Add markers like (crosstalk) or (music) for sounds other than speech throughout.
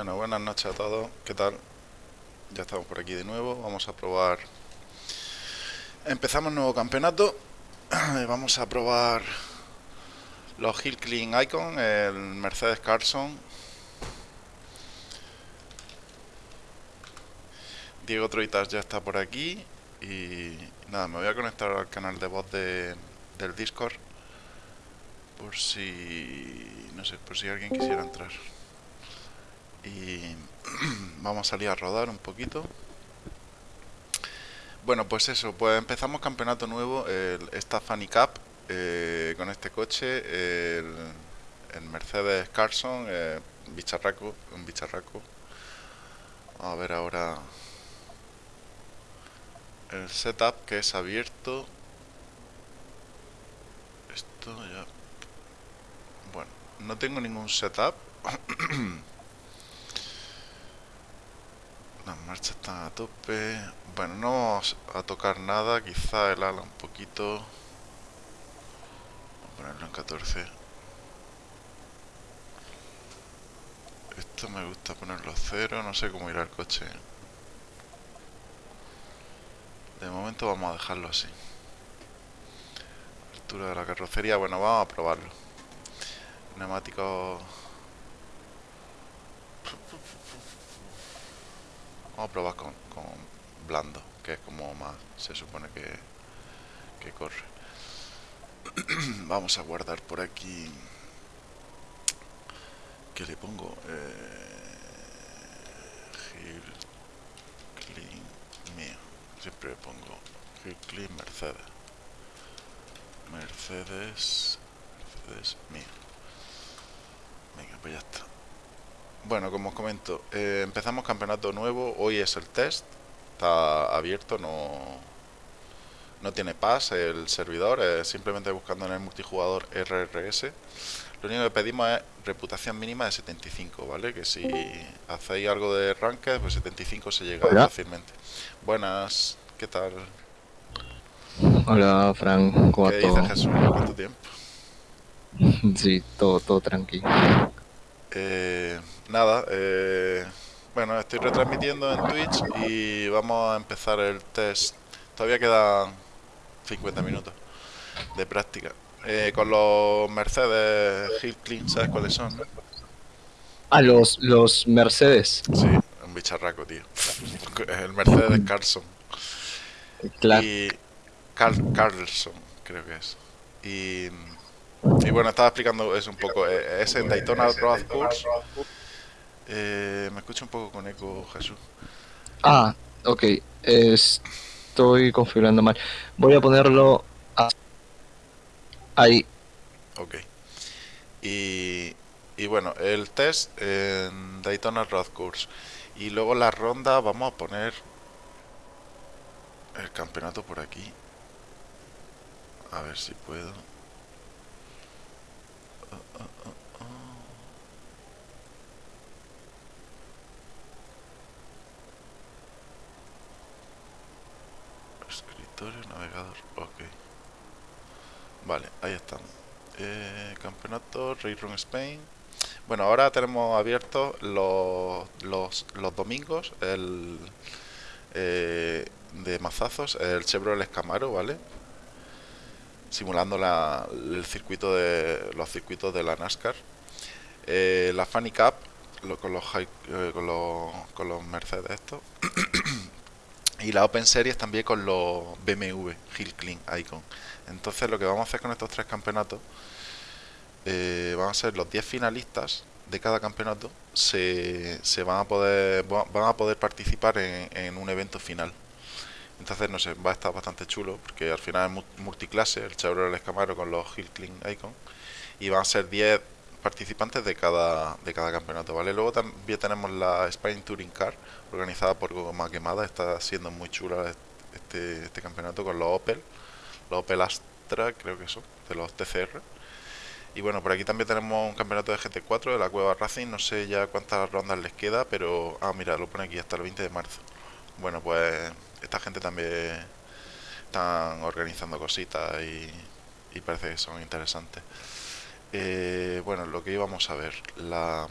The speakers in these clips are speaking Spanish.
Bueno, buenas noches a todos. ¿Qué tal? Ya estamos por aquí de nuevo. Vamos a probar. Empezamos nuevo campeonato. (clears throat) Vamos a probar los Hill Clean Icon, el Mercedes Carson. Diego Troitas ya está por aquí. Y nada, me voy a conectar al canal de voz de, del Discord. Por si. No sé, por si alguien quisiera entrar y (clears throat) vamos a salir a rodar un poquito. Bueno pues eso pues empezamos campeonato nuevo el, esta Funny Cup eh, con este coche el, Mercedes Carson eh, bicharraco un bicharraco. A ver ahora el setup que es abierto. Esto ya bueno no tengo ningún setup (clears throat) Las marchas están a tope. Bueno, no vamos a tocar nada. Quizá el ala un poquito. Vamos a ponerlo en 14. Esto me gusta ponerlo a cero. No sé cómo irá el coche. De momento vamos a dejarlo así. Altura de la carrocería. Bueno, vamos a probarlo. Neumáticos Vamos a probar con, blando, que es como más se supone que, que corre. (clears throat) Vamos a guardar por aquí. ¿Qué le pongo? Eh, Clean mío. Siempre le pongo Hill Clean Mercedes. Mercedes. Mercedes mío. Venga, pues ya está. Bueno, como os comento, eh, empezamos campeonato nuevo, hoy es el test, está abierto, no, no tiene pass el servidor, simplemente buscando en el multijugador RRS. Lo único que pedimos es reputación mínima de 75, ¿vale? Que si hacéis algo de ranked, pues 75 se llega fácilmente. Buenas, ¿qué tal? Hola, Fran, ¿cómo ¿Qué dices, Jesús? ¿Cuánto tiempo? (laughs) Sí, todo, todo tranquilo. Eh, nada, eh, bueno, estoy retransmitiendo en Twitch y vamos a empezar el test. Todavía quedan 50 minutos de práctica. Eh, con los Mercedes Hill Clean, ¿sabes cuáles son? Ah, los, los Mercedes. Sí, un bicharraco, tío. (laughs) El Mercedes Carlson. Y Carlson, creo que es. Y, y bueno, estaba explicando eso un poco. Eh, es en Daytona Road Course eh, me escucho un poco con eco, Jesús. Ah, ok. estoy configurando mal. Voy a ponerlo ahí. Ok. Y, y bueno, el test en Daytona Road Course. Y luego la ronda vamos a poner el campeonato por aquí. A ver si puedo. Navegador, ok. Vale, ahí están. Eh, campeonato, Run Spain. Bueno, ahora tenemos abiertos los, los, los domingos el eh, de mazazos, el Chevrolet Camaro, ¿vale? Simulando la, el circuito de los circuitos de la NASCAR. Eh, la Funny Cup con, los, con, los, con los Mercedes estos. (coughs) y la Open Series también con los BMW Hill Clean Icon. Entonces lo que vamos a hacer con estos tres campeonatos, eh, vamos a ser los 10 finalistas de cada campeonato, se, se, van a poder van a poder participar en, un evento final. Entonces, no sé, va a estar bastante chulo, porque al final es multiclase, el Chevrolet Camaro con los Clean Icon, y van a ser 10 participantes de cada, de cada campeonato, ¿vale? Luego también tenemos la Spain Touring Car, organizada por Goma Quemada, está siendo muy chula este, este campeonato con los Opel, los Opel Astra, creo que son, de los TCR. Y bueno, por aquí también tenemos un campeonato de GT4 de la Cueva Racing, no sé ya cuántas rondas les queda, pero... Ah, mira, lo pone aquí hasta el 20 de marzo. Bueno, pues esta gente también están organizando cositas y, parece que son interesantes. Eh, bueno, lo que íbamos a ver, la,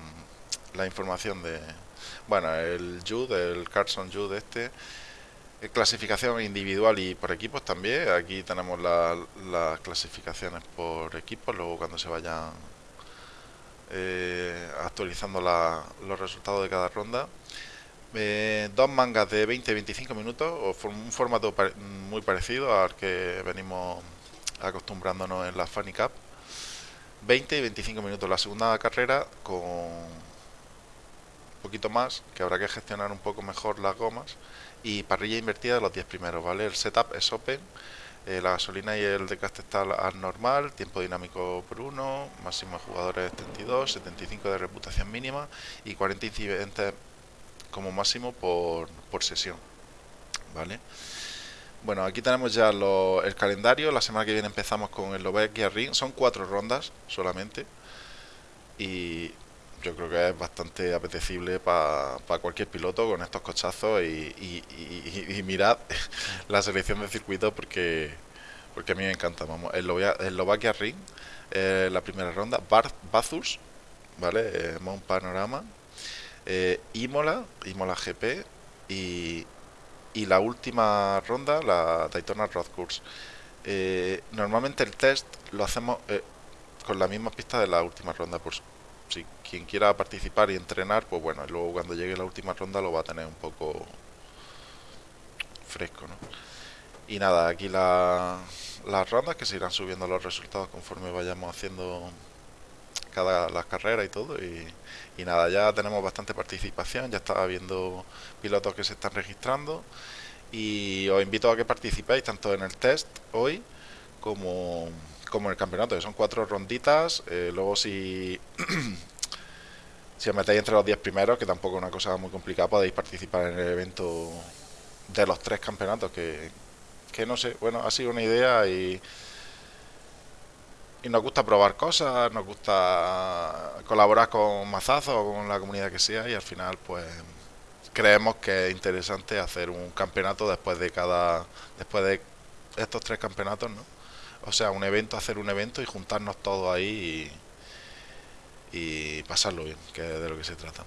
la información de... Bueno, el Jude, el Carson Jude este, clasificación individual y por equipos también. Aquí tenemos las clasificaciones por equipos, luego cuando se vayan eh, actualizando los resultados de cada ronda. Eh, dos mangas de 20 y 25 minutos, o un formato muy parecido al que venimos acostumbrándonos en la Funny Cup. 20 y 25 minutos la segunda carrera con un poquito más, que habrá que gestionar un poco mejor las gomas. Y parrilla invertida de los 10 primeros, ¿vale? El setup es open, eh, la gasolina y el desgaste está al normal, tiempo dinámico por 1, máximo de jugadores 72, 75 de reputación mínima y 40 incidentes como máximo por, por sesión, ¿vale? Bueno, aquí tenemos ya el calendario. La semana que viene empezamos con el Lobekia Ring. Son cuatro rondas solamente. Y yo creo que es bastante apetecible para cualquier piloto con estos cochazos. Y, mirad (laughs) la selección de circuito porque, porque a mí me encanta. Vamos, el, Lobekia Ring, eh, la primera ronda. Bathurst, ¿vale? Eh, Mount Panorama. Eh, Imola, Imola GP. Y, y la última ronda, la Daytona Road Course. Eh, normalmente el test lo hacemos eh, con la misma pista de la última ronda, por si quien quiera participar y entrenar, pues bueno, luego cuando llegue la última ronda lo va a tener un poco fresco, ¿no? Y nada, aquí la, las rondas que se irán subiendo los resultados conforme vayamos haciendo las carreras y todo y, nada, ya tenemos bastante participación, ya estaba viendo pilotos que se están registrando y os invito a que participéis tanto en el test hoy como, como en el campeonato, que son cuatro ronditas. Eh, luego si, (clears throat) si os metéis entre los 10 primeros, que tampoco es una cosa muy complicada, podéis participar en el evento de los tres campeonatos, que, que no sé, bueno, ha sido una idea y y nos gusta probar cosas, nos gusta colaborar con Mazazo o con la comunidad que sea y al final pues creemos que es interesante hacer un campeonato después de cada después de estos tres campeonatos, ¿no? O sea, un evento, hacer un evento y juntarnos todos ahí y, pasarlo bien, que es de lo que se trata.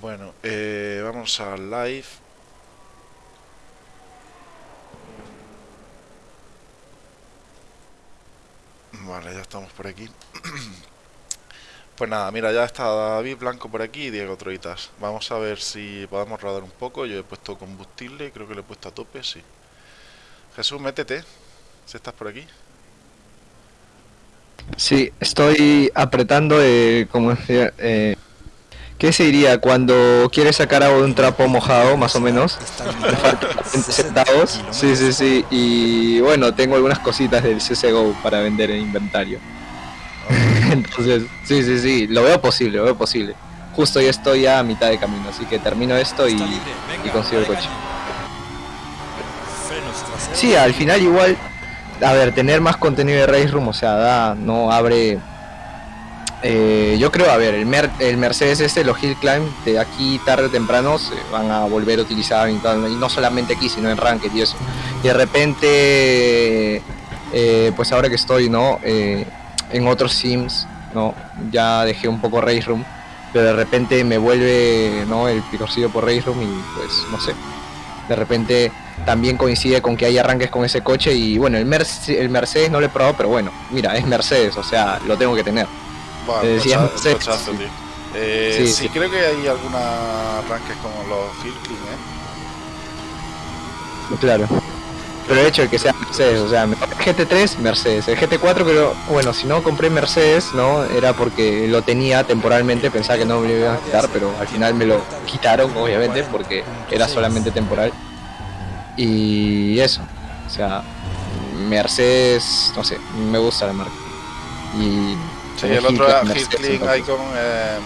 Bueno, eh, vamos al live. Vale, ya estamos por aquí. (clears throat) pues nada, mira, ya está David Blanco por aquí y Diego Troitas. Vamos a ver si podemos rodar un poco. Yo he puesto combustible, creo que lo he puesto a tope, sí. Jesús, métete, si estás por aquí. Sí, estoy apretando, eh, como decía, eh, ¿Qué se diría cuando quieres sacar agua de un trapo mojado, más o menos? centavos. Sí, sí, sí. Y bueno, tengo algunas cositas del CSGO para vender en inventario. (laughs) Entonces, sí, sí, sí. Lo veo posible, lo veo posible. Justo ya estoy a mitad de camino, así que termino esto y, y consigo el coche. Sí, al final igual, a ver, tener más contenido de Race Room, o sea, da, no abre eh, yo creo, a ver, el, el, Mercedes este, los Hill Climb, de aquí tarde o temprano se van a volver a utilizar, y, no solamente aquí, sino en Ranked y eso. Y de repente, eh, pues ahora que estoy, ¿no? Eh, en otros sims, ¿no? Ya dejé un poco Race Room, pero de repente me vuelve, ¿no? El picorcillo por Race Room y pues, no sé. De repente también coincide con que hay arranques con ese coche y bueno, el, el Mercedes no lo he probado, pero bueno, mira, es Mercedes, o sea, lo tengo que tener. Eh, sí, creo que hay algunos arranques como los Hilking, ¿eh? Claro. Pero de hecho, el que sea Mercedes, o sea, GT3, Mercedes. El GT4 creo, bueno, si no compré Mercedes, ¿no? Era porque lo tenía temporalmente, pensaba que no me lo iban a quitar, pero al final me lo quitaron, obviamente, porque era solamente temporal. Y eso, o sea, Mercedes, no sé, me gusta la marca. Y Sí, el otro era Hitling Icon, eh,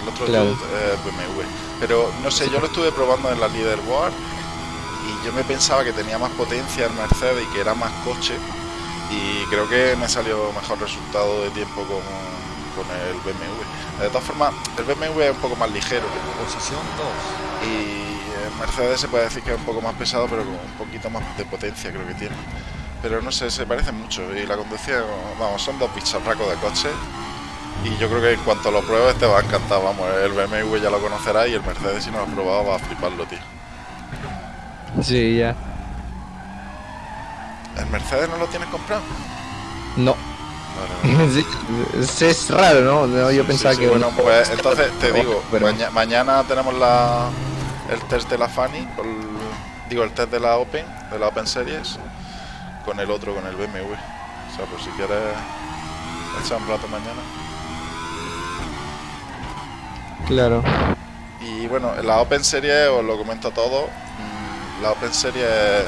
el otro claro. eh, BMW. Pero no sé, yo lo estuve probando en la Leaderboard y yo me pensaba que tenía más potencia el Mercedes y que era más coche y creo que me salió mejor resultado de tiempo con, con el BMW. De todas formas, el BMW es un poco más ligero. Posición 2. Y el Mercedes se puede decir que es un poco más pesado, pero con un poquito más de potencia creo que tiene pero no sé, se parecen mucho y la conducción, vamos, son dos bicharracos de coche Y yo creo que en cuanto lo pruebes te va a encantar, vamos, el BMW ya lo conocerás y el Mercedes si no lo has probado va a fliparlo, tío. Sí, ya. ¿El Mercedes no lo tienes comprado? No. (laughs) Sí, es, raro, ¿no? No, Yo Sí, pensaba sí, que bueno, pues entonces te digo, (laughs) pero- maña- mañana tenemos la el test de la Fanny, con- digo el test de la Open, de la Open Series, con el otro, con el BMW. O sea, pues si quieres echar un rato mañana. Claro. Y bueno, la Open Series os lo comento todo. mm, La Open Series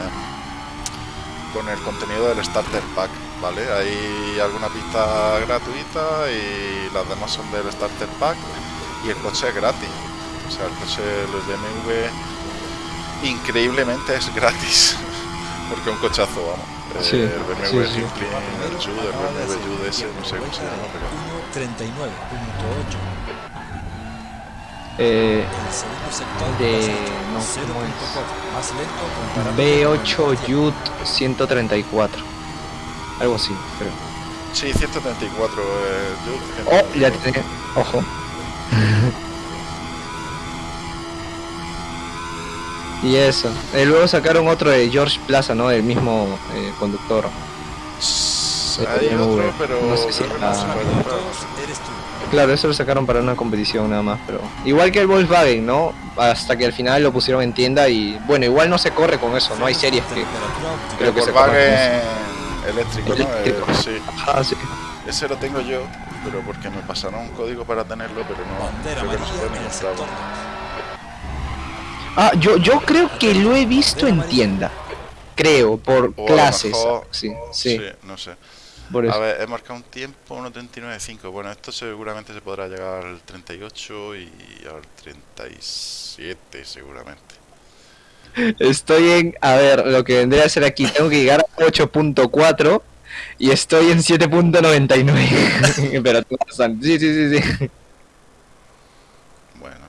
con el contenido del Starter Pack, ¿vale? Hay alguna pista gratuita y las demás son del Starter Pack y el coche es gratis. O sea, el coche, el BMW, increíblemente es (laughs) gratis. Porque es un cochazo, vamos. Sí, el BMW sí, sí. Simply, el Jude, el BMW Jude ese, no sé cómo se llama, pero... 39.8. Eh, El segundo sector De- pasajero, no, 0.4, ¿cómo es? más lento comparado B8 Yut 134. Algo así, creo. Sí, 134 eh. Oh, ya tiene. Ojo. (laughs) y eso. Eh, luego sacaron otro de George Plaza, ¿no? El mismo eh, conductor. Hay BMW, otro, pero no sé si era- se. Claro, eso lo sacaron para una competición nada más, pero igual que el Volkswagen, ¿no? Hasta que al final lo pusieron en tienda y bueno, igual no se corre con eso, no hay series que creo El que se Volkswagen eléctrico, ¿no? Eléctrico. Eh, sí, Ah, sí. ese lo tengo yo, pero porque me pasaron un código para tenerlo, pero no, creo que no se puede en ni el sector comprarlo. 2. Ah, yo yo creo que lo he visto en tienda. Creo, por O a clases. mejor- Sí, sí, no sé. por A eso. ver, he marcado un tiempo, 1.39.5. Bueno, esto seguramente se podrá llegar al 38 y al 37 seguramente. Estoy en, a ver, lo que vendría a ser aquí, tengo que llegar a 8.4 y estoy en 7.99. (laughs) Pero. Sí, sí, sí, sí. Bueno.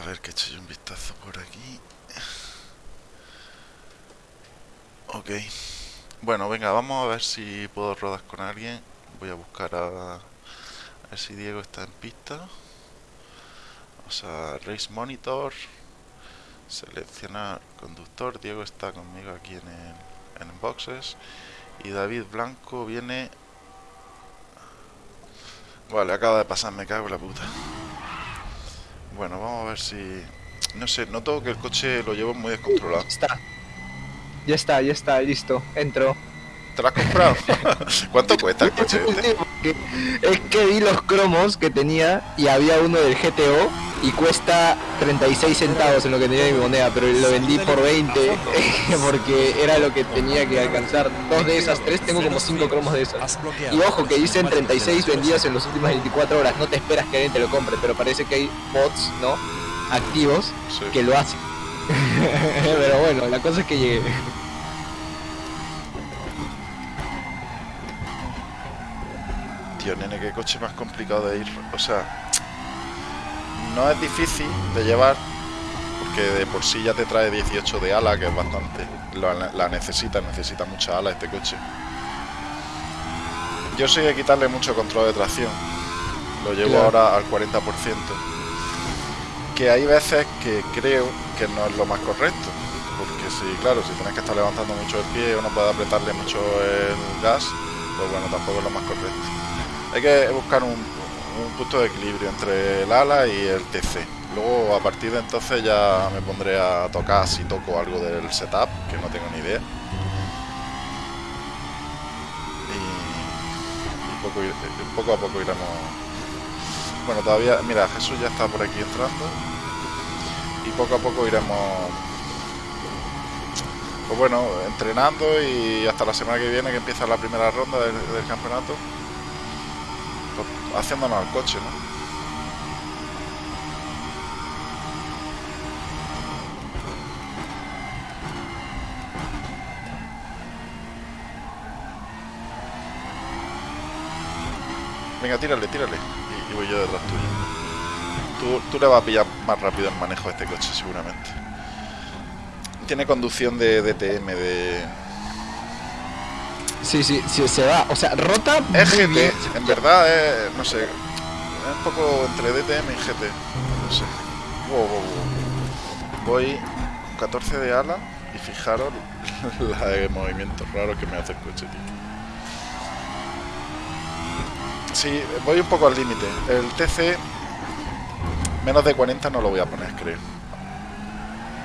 A ver que eche un vistazo por aquí. Ok. Bueno, venga, vamos a ver si puedo rodar con alguien. Voy a buscar a, a ver si Diego está en pista. O sea, Race Monitor. Seleccionar conductor. Diego está conmigo aquí en el, en boxes. Y David Blanco viene. Vale, acaba de pasar, me cago en la puta. Bueno, vamos a ver si. No sé, noto que el coche lo llevo muy descontrolado. Está. Ya está, ya está, listo. Entro. ¿Te lo has comprado? (laughs) ¿Cuánto cuesta el coche este? Es que vi los cromos que tenía y había uno del GTO y cuesta 36 centavos en lo que tenía de mi moneda, pero lo vendí por 20 (laughs) porque era lo que tenía que alcanzar. Dos de esas tres, tengo como 5 cromos de esas. Y ojo que dicen Combate 36 de las vendidas en las últimas 24 horas, no te esperas que alguien te lo compre, pero parece que hay bots, ¿no? Activos Sí. que lo hacen. (laughs) pero bueno, la cosa es que llegué. Tío, nene, qué coche más complicado de ir. O sea, no es difícil de llevar, porque de por sí ya te trae 18 de ala, que es bastante. La, la necesita, necesita mucha ala este coche. Yo soy de quitarle mucho control de tracción. Lo llevo Claro. ahora al 40%. Que hay veces que creo que no es lo más correcto. Porque si, claro, si tienes que estar levantando mucho el pie o no puedes apretarle mucho el gas, pues bueno, tampoco es lo más correcto. Hay que buscar un, un punto de equilibrio entre el ala y el TC. Luego a partir de entonces ya me pondré a tocar si toco algo del setup, que no tengo ni idea. Y, y poco, a poco iremos... Bueno, todavía... Mira, Jesús ya está por aquí entrando. Y poco a poco iremos... Pues bueno, entrenando y hasta la semana que viene que empieza la primera ronda del, campeonato haciéndonos al coche, ¿no? Venga, tírale, tírale. Y, y voy yo detrás tuyo. Tú, tú le vas a pillar más rápido el manejo de este coche, seguramente. Tiene conducción de DTM, de, Sí, sí, sí, se va. O sea, rota Es GT, bien. en verdad es, no sé, es un poco entre DTM y GT, no sé. Wow, wow, wow. Voy 14 de ala y fijaros (laughs) la de movimientos raros que me hace el coche, tío. Sí, voy un poco al límite. El TC menos de 40 no lo voy a poner, creo.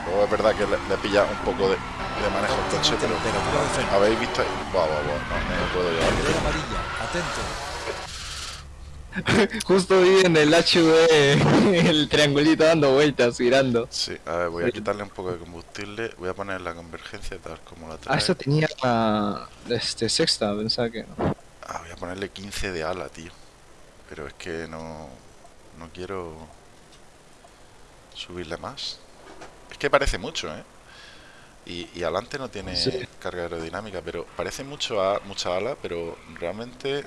Luego es verdad que le, le pilla un poco de, de manejo al coche, pero habéis visto ahí. Buah, buah, buah, no, no puedo llevar. Amarilla. Atento. (laughs) Justo vi en el HV (laughs) el triangulito dando vueltas, girando. Sí, a ver, voy a quitarle un poco de combustible. Voy a poner la convergencia tal como la trae. Ah, eso tenía ah, este, sexta, pensaba que no. Ah, voy a ponerle 15 de ala, tío. Pero es que no, no quiero subirle más. Es que parece mucho, ¿eh? Y, y adelante no tiene Sí. carga aerodinámica, pero parece mucho a, mucha ala, pero realmente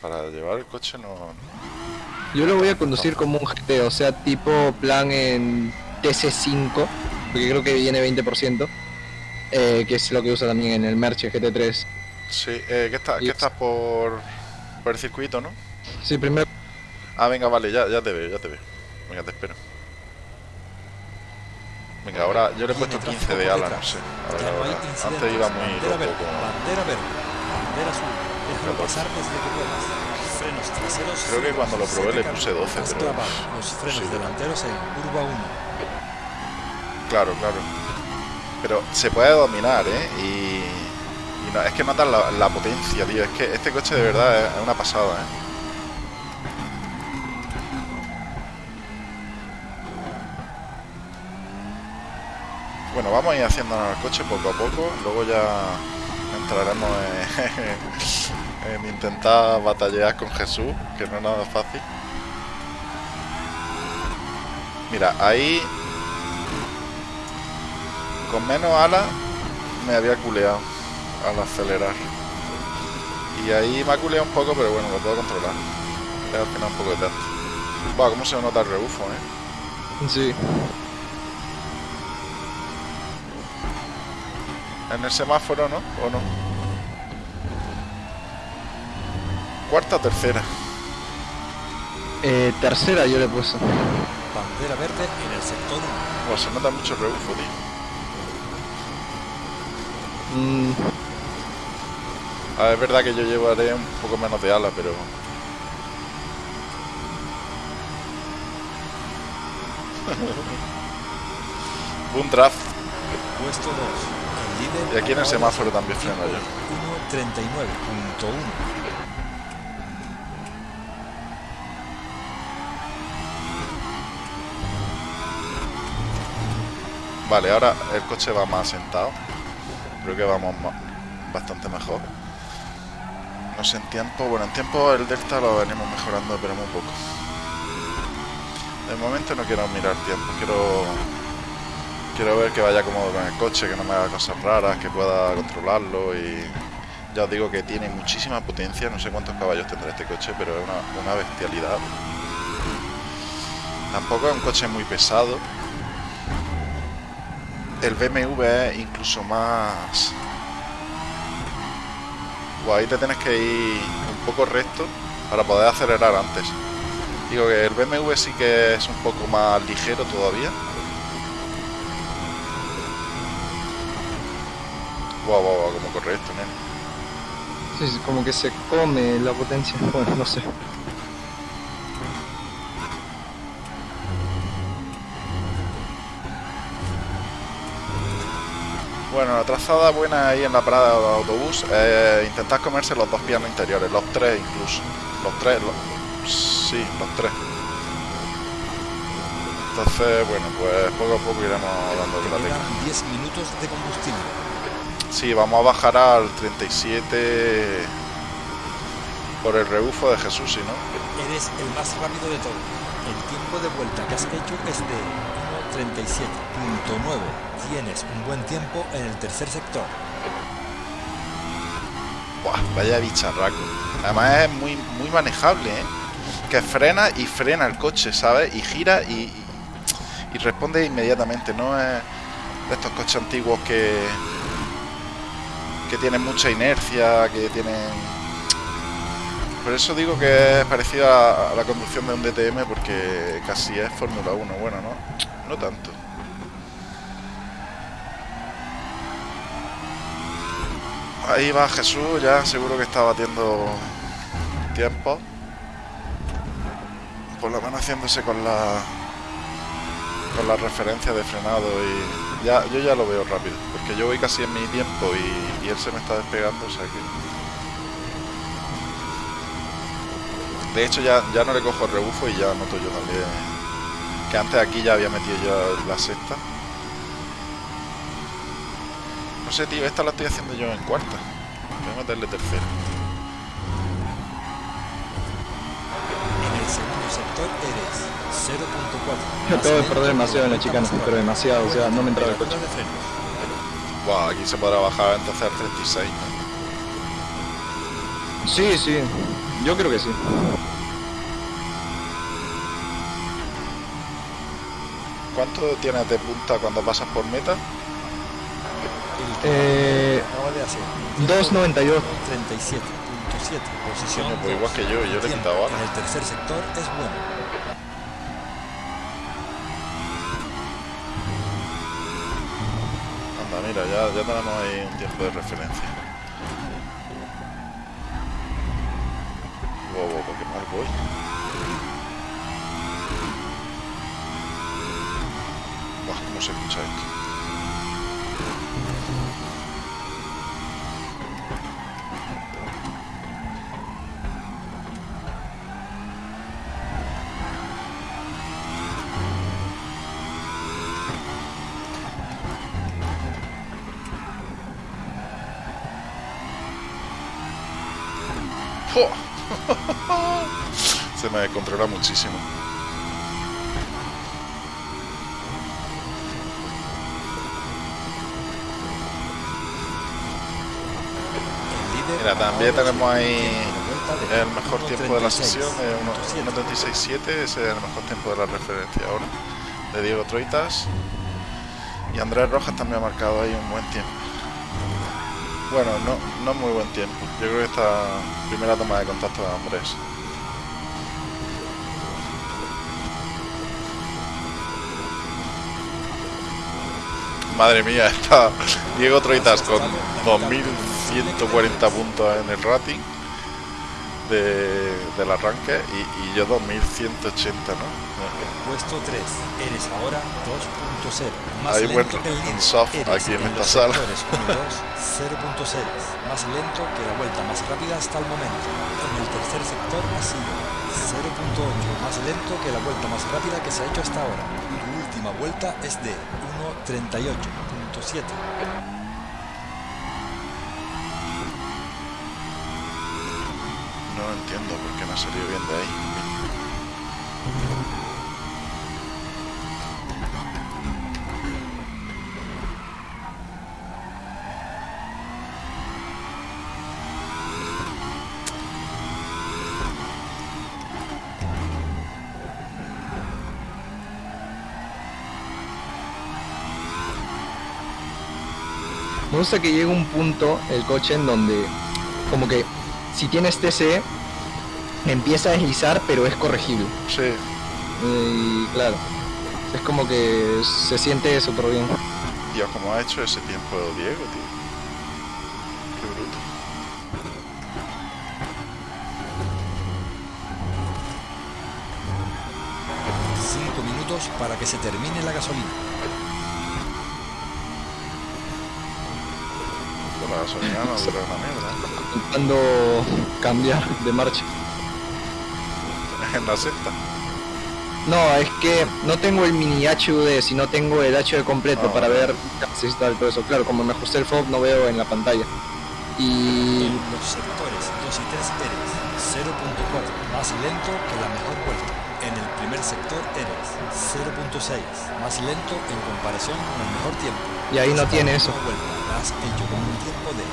para llevar el coche no... Yo lo voy a conducir como un GT, o sea, tipo plan en TC5, porque creo que viene 20%, eh, que es lo que usa también en el Merche GT3. Sí, eh, ¿qué, está, ¿qué estás por, por el circuito, no? Sí, primero Ah, venga, vale, ya, ya te veo, ya te veo. Venga, te espero. Venga, ahora yo le he puesto Tiene 15 de ala, no sé. no ahora. incidentes. Antes iba muy loco con... bandera verde, bandera azul. Déjalo pasar desde que puedas. Frenos traseros. Creo que cuando lo probé le puse 12, Has pero- los frenos delanteros en curva 1. Claro, claro. Pero se puede dominar, ¿eh? Y, y no, es que notas la, la potencia, tío. Es que este coche de verdad es una pasada, ¿eh? Bueno, vamos a ir haciéndonos el coche poco a poco. Luego ya entraremos en, (laughs) en intentar batallar con Jesús, que no es nada fácil. Mira, ahí con menos ala me había culeado al acelerar. Y ahí me ha culeado un poco, pero bueno, lo puedo controlar. Es al final un poco de tacto. Buah, cómo se nota el rebufo, eh. Sí. En el semáforo, ¿no? ¿O no? Cuarta o tercera. Eh, tercera yo le puse. Bandera verde en el sector 1. Buah, se nota mucho el rebufo, tío. Mm, A ver, es verdad que yo llevaré un poco menos de ala, pero... (laughs) Un draft. Puesto 2. Y aquí en el semáforo también freno yo. 1.39.1. Vale, ahora el coche va más sentado. Creo que vamos ma- bastante mejor. No sé, en tiempo... Bueno, en tiempo el Delta lo venimos mejorando, pero muy poco. De momento no quiero mirar tiempo. Quiero... Quiero ver que vaya cómodo con el coche, que no me haga cosas raras, que pueda controlarlo y... Ya os digo que tiene muchísima potencia, no sé cuántos caballos tendrá este coche, pero es una, bestialidad. Tampoco es un coche muy pesado, el BMW es incluso más... Buah, ahí te tienes que ir un poco recto para poder acelerar antes. Digo que el BMW sí que es un poco más ligero todavía. Guau, guau, guau, como corre esto, ¿no? sí, sí, como que se come la potencia. (laughs) Bueno, no sé. Bueno, la trazada buena ahí en la parada de autobús es intentar comerse los dos pianos interiores, los tres incluso. Los tres, los- sí, los tres. Entonces, bueno, pues poco a poco iremos dando la tecla. quedan 10 minutos de combustible. Sí, vamos a bajar al 37 por el rebufo de Jesús, si no. Eres el más rápido de todos. El tiempo de vuelta que has hecho es de 1.37.9. Tienes un buen tiempo en el tercer sector. Buah, vaya bicharraco. Además es muy, muy manejable, ¿eh? Que frena y frena el coche, ¿sabes? Y gira y, y- y responde inmediatamente. No es de estos coches antiguos que, que tienen mucha inercia, que tienen... Por eso digo que es parecido a, la conducción de un DTM porque casi es Fórmula 1. Bueno, no, no tanto. Ahí va Jesús, ya seguro que está batiendo tiempo. Por lo menos haciéndose con la con la referencia de frenado y ya yo ya lo veo rápido, porque yo voy casi en mi tiempo y, él se me está despegando, o sea que de hecho ya, ya no le cojo el rebufo y ya noto yo también que antes aquí ya había metido yo la sexta. No sé, tío, esta la estoy haciendo yo en cuarta. Voy a meterle tercera. El segundo sector eres 0.4. Yo acabo de perder demasiado en la chicana, pero demasiado, o sea, no me entraba el coche. Buah, aquí se podrá bajar entonces al 36. ¿no? Sí, sí, yo creo que sí. ¿Cuánto tienes de punta cuando pasas por meta? El que Eh, acaba de hacer 2.92. 37.7 posición pues igual que yo, yo le he quitado en el tercer sector es bueno Anda, mira, ya, ya tenemos ahí un tiempo de referencia. Wow, wow, qué mal voy. Buah, cómo se escucha esto. Me descontrola muchísimo. Mira, también tenemos ahí el mejor tiempo de la 1.36, sesión, es 1.36.7, ese es el mejor tiempo de la referencia ahora, de Diego Troitas. Y Andrés Rojas también ha marcado ahí un buen tiempo. Bueno, no, no muy buen tiempo. Yo creo que esta primera toma de contacto de Andrés. Madre mía, (laughs) está Diego Troitas con 2140 puntos en el rating de, del arranque y, y yo 2180, ¿no? Puesto 3, eres ahora 2.0. Más Hay buen soft aquí en esta los sala. sectores 1 y (laughs) 2, 0.6. Más lento que la vuelta más rápida hasta el momento. En el tercer sector ha sido 0.8. Más lento que la vuelta más rápida que se ha hecho hasta ahora. Tu última vuelta es de 1.38.7. No entiendo por qué no ha salido bien de ahí. Me gusta que llegue un punto el coche en donde como que si tienes TCE empieza a deslizar pero es corregible. Sí, Y claro, es como que se siente súper bien. Dios, como ha hecho ese tiempo Diego, tío. Qué bruto. 5 minutos para que se termine la gasolina. Gasolina no dura una mierda. Intentando cambiar de marcha. En la sexta. No, es que no tengo el mini HUD, sino tengo el HUD completo Ah, para ver si está todo eso. Claro, como me ajusté el FOB no veo en la pantalla. Y En los sectores 2 y 3 eres 0.4, más lento que la mejor vuelta. En el primer sector eres 0.6, más lento en comparación con el mejor tiempo. Y ahí no tiene eso. vuelta la has hecho con un tiempo de 1.38.1.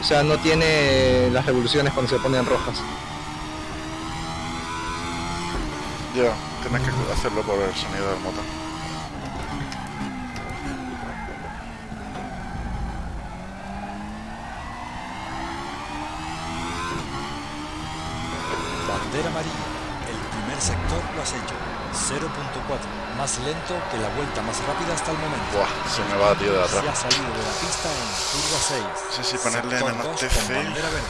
O sea, no tiene las revoluciones cuando se ponen rojas. Ya, Tienes que hacerlo por el sonido del motor. Lento que la vuelta más rápida hasta el momento. Buah, se me va, tío, de Se ha atrás. salido de la pista en curva 6. Sí, sí, ponerle 2 TC. con bandera verde.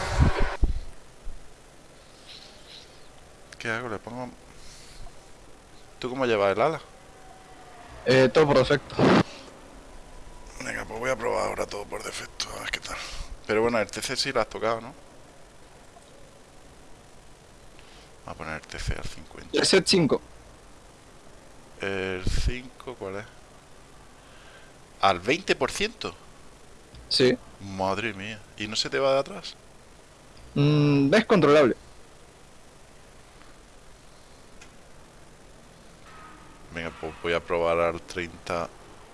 ¿Qué hago? Le pongo... ¿Tú cómo llevas el ala? Eh, todo por defecto. Venga, pues voy a probar ahora todo por defecto, a ver qué tal. Pero bueno, el TC sí lo has tocado, ¿no? Voy a poner el TC al 50. El set 5. El 5, ¿cuál es? ¿Al 20%? Sí. Madre mía. ¿Y no se te va de atrás? Mm, es controlable. Venga, pues voy a probar al 30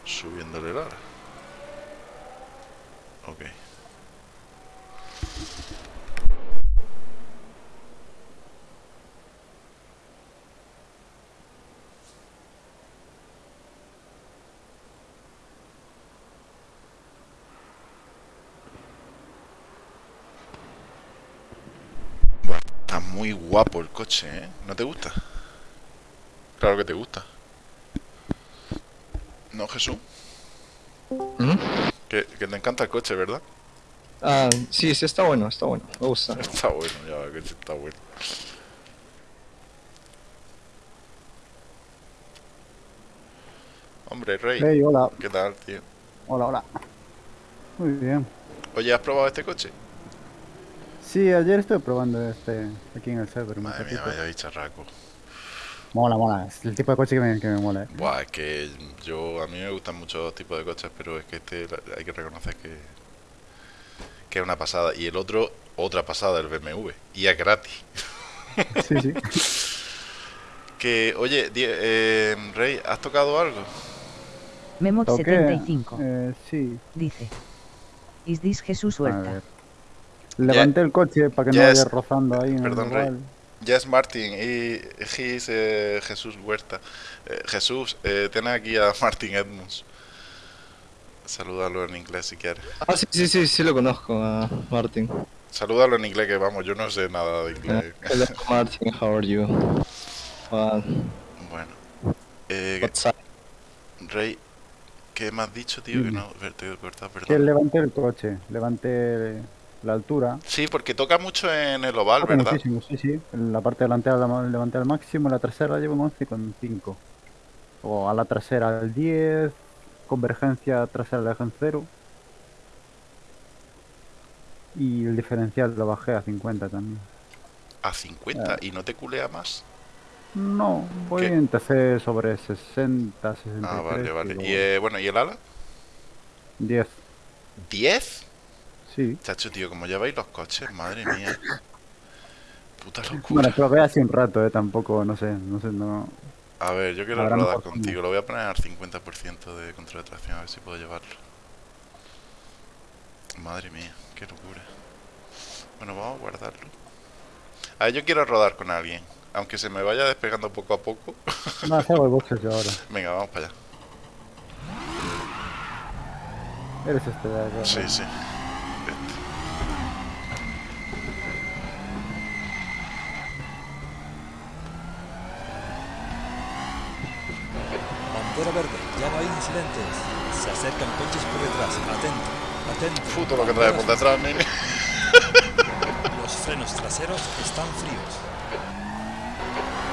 subiéndole el ala. Ok. Buah, Está muy guapo el coche, ¿eh? ¿No te gusta? Claro que te gusta. ¿No, Jesús? ¿Mm? Que, que te encanta el coche, ¿verdad? Ah, sí, sí, está bueno, está bueno. Me gusta. Está bueno, ya va, que está bueno. Hombre, Rey, Hey, hola, ¿qué tal, tío? hola, hola. Muy bien. Oye, ¿has probado este coche? Sí, ayer estuve probando este aquí en el server Madre mía, vaya bicharraco. Mola, mola. Es el tipo de coche que me, que me mola. eh. Buah, es que yo, a mí me gustan muchos tipos de coches, pero es que este hay que reconocer que, que es una pasada. Y el otro, otra pasada, el BMW. Y es gratis. (laughs) Sí, sí. (laughs) Que, oye, Die- eh, Rey, ¿has tocado algo? Memo Toqué. 75 Eh, sí. dice: Is this Jesús A Huerta? Levanté el coche para que no vaya rozando ahí en Perdón, el Rey. Yes, Martin, y he's eh, Jesús Huerta. Eh, Jesús, eh, tienes aquí a (laughs) Martin Edmonds. Salúdalo en inglés si quieres. Ah, sí, sí, sí, sí lo conozco, a Martin. Salúdalo en inglés que vamos, yo no sé nada de inglés. Hello, Martin, how are you? Uh, Bueno. Eh, what's up? Rey, ¿qué me has dicho, tío? Que Dime. no, te he cortado, Que perdón. levanté el coche, levanté la altura. Sí, porque toca mucho en el oval, Toca ¿verdad? muchísimo, sí, sí. En la parte delantera la levanté al máximo, la trasera llevo un 11,5. O a la trasera al 10, convergencia trasera la dejé en 0. Y el diferencial lo bajé a 50 también. A 50 y no te culea más. No, voy ¿Qué? en TC sobre 60, 63. Ah, vale, vale. pero Y eh, bueno, ¿y el ala? 10, ¿10? Sí. Chacho, tío, como lleváis los coches, madre mía. Puta locura. Bueno, probé hace un rato, eh, tampoco, no sé, no sé, no... A ver, yo quiero rodar contigo. Lo voy a poner al 50% de control de tracción, a ver si puedo llevarlo. Madre mía, qué locura. Bueno, vamos a guardarlo. A ver, yo quiero rodar con alguien. Aunque se me vaya despegando poco a poco. (laughs) No, salgo el yo ahora. Venga, vamos para allá. Eres este de acá. Sí, sí. Bandera verde, ya no hay incidentes. Se acercan coches por detrás. Atento, atento. Puto lo que trae por detrás, nene. Los frenos traseros están fríos.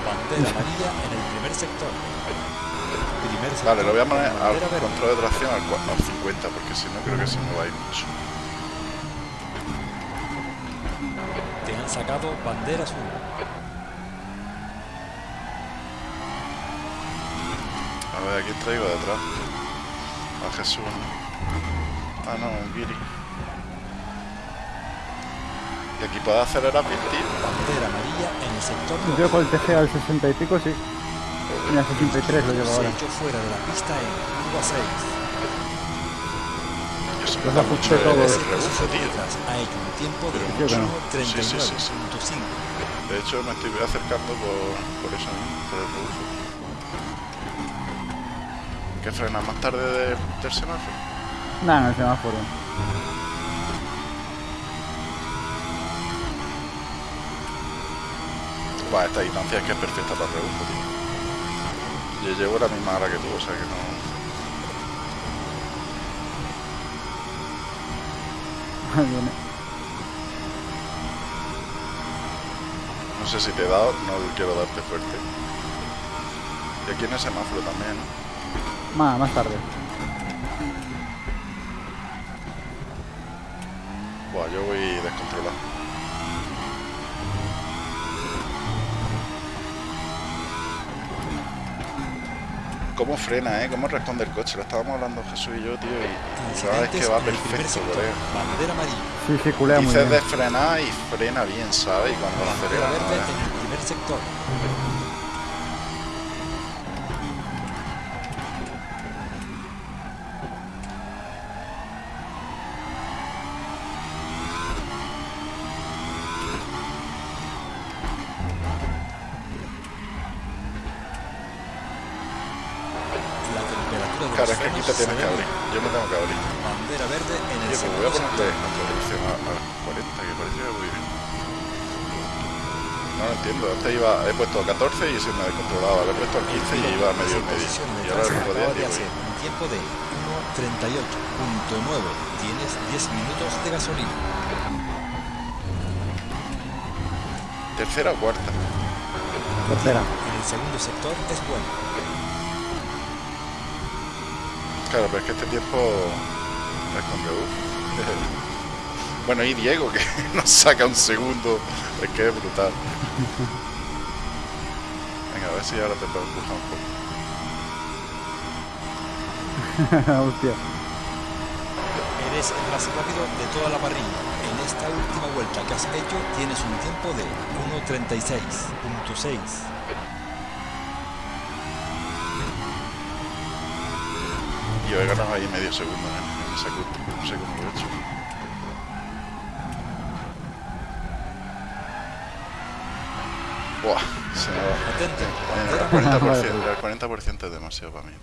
Bandera amarilla en el primer sector. Primer sector. Vale, lo voy a poner al verde. control de tracción al, cua- al 50, porque si no creo que se me va a ir mucho. Te han sacado bandera azul. A ver, ¿a quién traigo detrás? A Jesús. Ah, no, un Giri. ¿Y aquí puedo acelerar bien, tío? Bandera amarilla en el sector. Yo con el TC al 60 y pico, sí. Mira, 63 lo llevo Se ahora. echó fuera de la pista en curva 6. Yo se me mucho el, rebufo, tío. Ha hecho un tiempo de Yo que no. 1.39.5. Sí, sí, sí, sí. De hecho, me estoy acercando por, por eso mismo, por el rebufo. ¿Qué frena más tarde del, del semáforo? Nada, en el semáforo. Buah, esta distancia es que es perfecta para el rebufo, tío. Yo llevo la misma hora que tú, o sea que no... (laughs) No sé si te he dado, no quiero darte fuerte. Y aquí en el semáforo también, ¿no? Más, más tarde. Buah, yo voy descontrolado. ¿Cómo frena, eh? ¿Cómo responde el coche? Lo estábamos hablando Jesús y yo, tío, y sabes que va perfecto, colega. Bandera amarilla. Sí, muy Dices bien. de frenar y frena bien, ¿sabes? Y cuando Bandera acelera, verde ¿no? en el primer sector. Puesto a 14 y se me ha descontrolado, le he puesto a 15 y iba a medio medio. Y ahora el otro día digo, tiempo de 1.38.9. Tienes 10 minutos de gasolina. tercera o cuarta. Tercera. En el segundo sector es bueno. Claro, pero es que este tiempo es con. (laughs) Bueno, y Diego, que (laughs) nos saca un segundo, es que es brutal. (laughs) Venga, a ver si ahora te puedo empujar un poco. (laughs) Hostia. Eres el más rápido de toda la parrilla. En esta última vuelta que has hecho tienes un tiempo de 1.36.6. Y hoy ganado ahí medio segundo en, en esa curva. No sé cómo lo he hecho. Buah, el 40%, el 40% es demasiado para mí.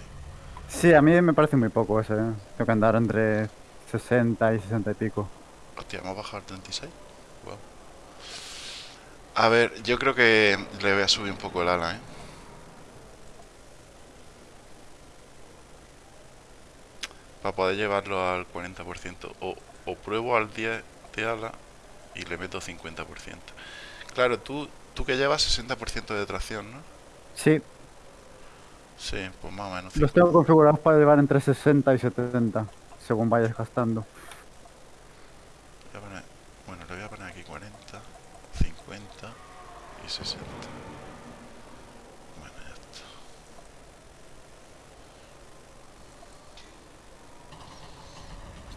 Sí, a mí me parece muy poco ese. ¿eh? Tengo que andar entre 60 y 60 y pico. Hostia, hemos bajado al 36. Wow. A ver, yo creo que le voy a subir un poco el ala, ¿eh? Para poder llevarlo al 40%. O, o pruebo al 10 de ala y le meto 50%. Claro, tú, tú que llevas 60% de tracción, ¿no? Sí, Sí, pues más o menos. los tengo configurados para llevar entre 60 y 70, según vayas gastando. Voy a poner- bueno, le voy a poner aquí 40, 50 y 60. Bueno, ya está.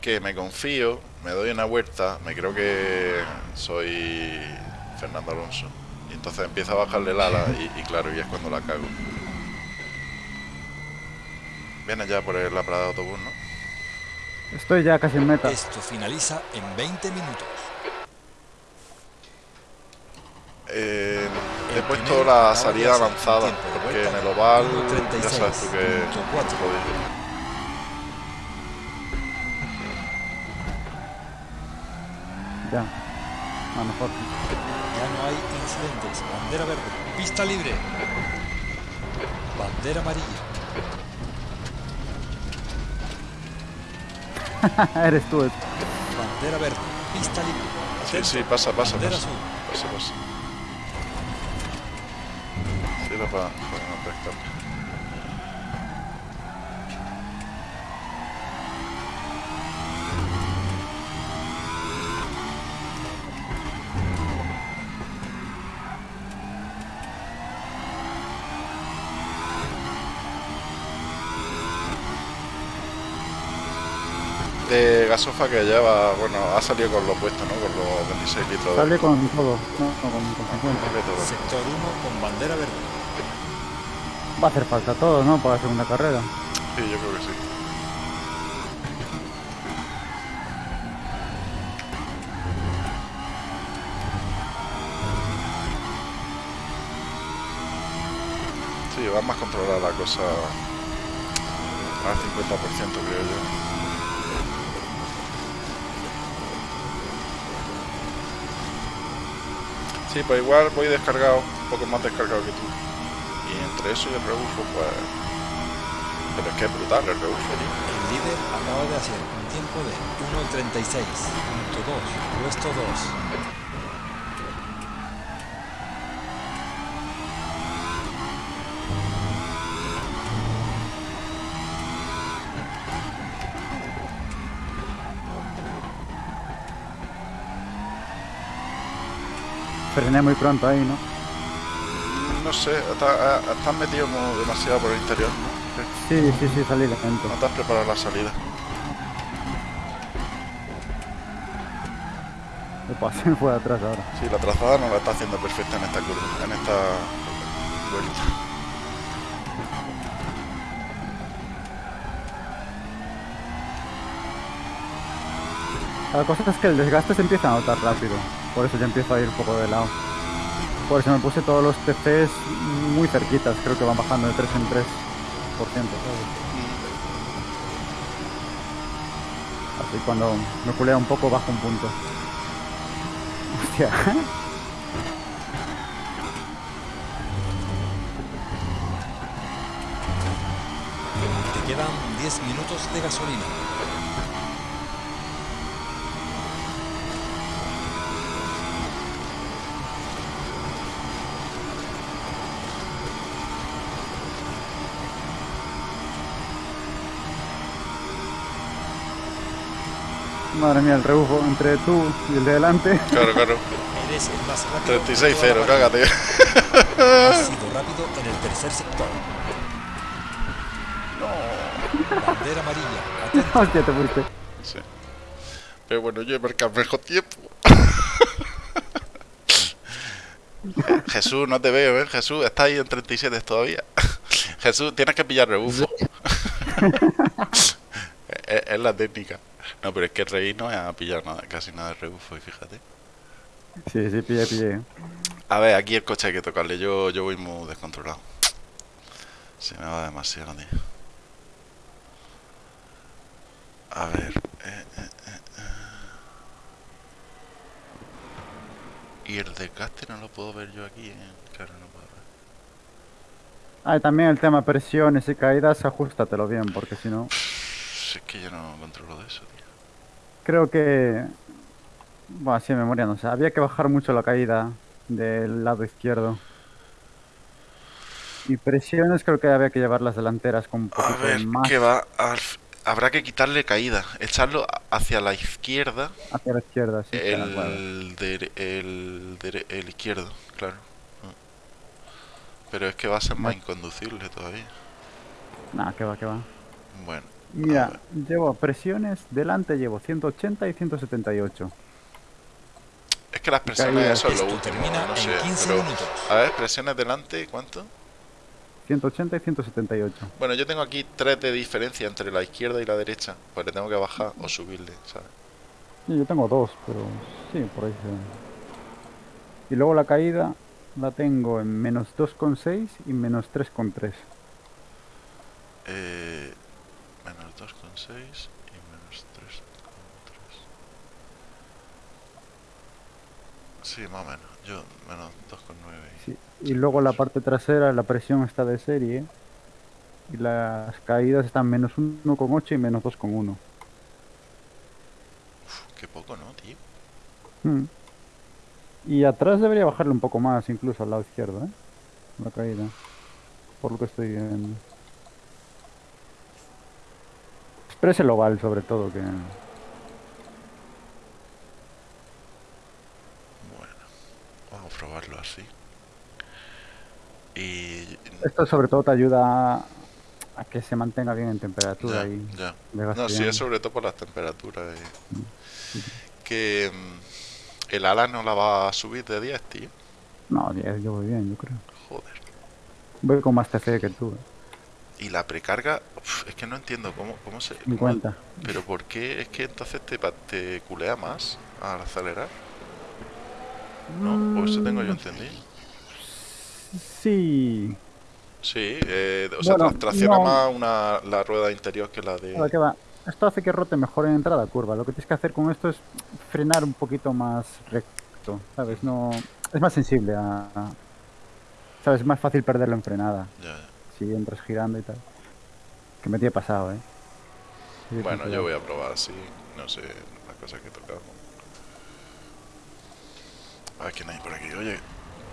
Que me confío, me doy una vuelta, me creo que soy Fernando Alonso. Y entonces empiezo a bajarle el ala y, y claro, y es cuando la cago. Viene ya por el- la parada de autobús, ¿no? Estoy ya casi en meta. Esto finaliza en 20 minutos. Eh, he puesto la salida avanzada, porque en el oval 1.36.4. ya sabes tú que jodido. Ya. A lo mejor. Bandera verde. Pista libre. Bandera amarilla. (laughs) Eres tú. Bandera verde. Pista libre. Sí, sí, pasa, pasa, Bandera pasa. azul. Pasa, pasa. Sí, lo para, para sofa que lleva, bueno, ha salido con lo puesto, ¿no? Con los 26 litros. Sale con todo, no, no con, con 50. Sector 1 con bandera verde. Va a hacer falta todo, ¿no? Para la segunda carrera. Sí, yo creo que sí. Sí, va más controlada la cosa al 50% creo yo. Sí, pues igual voy descargado, un poco más descargado que tú. Y entre eso y el rebufo, pues... Pero es que es brutal el rebufo, tío. El líder acaba de hacer un tiempo de 1.36.2, puesto 2. Frené muy pronto ahí, ¿no? No sé, está- estás metido como demasiado por el interior, ¿no? Sí, sí, sí, salí lento. No te has preparado la salida. Me pasé fue atrás ahora. Sí, la trazada no la está haciendo perfecta en esta curva, en esta vuelta. La cosa es que el desgaste se empieza a notar rápido. Por eso ya empiezo a ir un poco de lado. Por eso me puse todos los TCs muy cerquitas. Creo que van bajando de 3 en 3%. ¿sabes? Así cuando me culea un poco bajo un punto. Hostia. Te quedan 10 minutos de gasolina. Madre mía, el rebufo entre tú y el de delante. Claro, claro. Eres el más rápido. de 36-0, toda la parrilla. cágate. Has sido rápido en el tercer sector. Bandera amarilla. (laughs) Hostia, te fuiste. Sí. Pero bueno, yo he marcado mejor tiempo. (laughs) Jesús, no te veo, ¿eh? Jesús, está ahí en 37 todavía. Jesús, tienes que pillar rebufo. (laughs) es, es la técnica. No, pero es que el rey no ha pillado nada, casi nada de rebufo, y fíjate. Sí, sí, pillé, pillé. A ver, aquí el coche hay que tocarle. Yo, yo voy muy descontrolado. Se me va demasiado, tío. A ver. eh, eh, eh, eh. Y el desgaste no lo puedo ver yo aquí. eh. Claro, no puedo ver. Ah, y también el tema presiones y caídas, ajústatelo bien, porque si no... Si es que yo no controlo de eso, tío. Creo que... Bueno, así de memoria, no sé. Había que bajar mucho la caída del lado izquierdo. Y presiones creo que había que llevar las delanteras con un A poquito ver, más que va. al Habrá que quitarle caída. Echarlo a- hacia la izquierda. hacia la izquierda, sí. El, el, el izquierdo, claro. Pero es que va a ser más inconducible todavía. Nah, que va, que va. Bueno, Mira, llevo presiones, delante llevo 180 y 178. es que las presiones, Caída. eso es lo Esto último, termina no en sé. 15 Pero, minutos. a ver, presiones delante, ¿cuánto? 180 y 178. Bueno, yo tengo aquí tres de diferencia entre la izquierda y la derecha. Pues le tengo que bajar o subirle, ¿sabes? Sí, yo tengo dos, pero sí, por ahí se... Y luego la caída la tengo en menos 2,6 y menos 3,3. Eh, menos 2,6 y menos 3,3. Sí, más o menos. Yo menos 2,9. y- Sí. Y luego la parte trasera, la presión está de serie. Y las caídas están menos 1,8 y menos 2,1. Uf, qué poco, ¿no, tío? Mm. Y atrás debería bajarle un poco más, incluso al lado izquierdo, ¿eh? La caída. Por lo que estoy viendo. Pero es el oval, sobre todo, que... Bueno, vamos a probarlo así. Y. Esto sobre todo te ayuda a, que se mantenga bien en temperatura Ya, y ya. No, sí, es sobre todo por las temperaturas. eh. Que. mm, el ala no la va a subir de 10, tío. No, 10, yo voy bien, yo creo. Joder. Voy con más TC que tú, ¿eh? Y la precarga, uf, es que no entiendo cómo, cómo se. cómo- 50. pero ¿por qué? Es que entonces te, te culea más al acelerar. ¿No? O eso tengo yo Mm, entendido. Sí. Sí, eh, o sea, Bueno, tra- tracciona no. más una, la rueda interior que la de... Nada, que va. Esto hace que rote mejor en entrada curva. Lo que tienes que hacer con esto es frenar un poquito más recto, ¿sabes? No, es más sensible a... a- ¿Sabes? Es más fácil perderlo en frenada Ya, ya. Si entras girando y tal. Que me tiene pasado, ¿eh? Sí, Bueno, yo voy a probar así, no sé, las cosas que he tocado. A ver quién hay por aquí. Oye,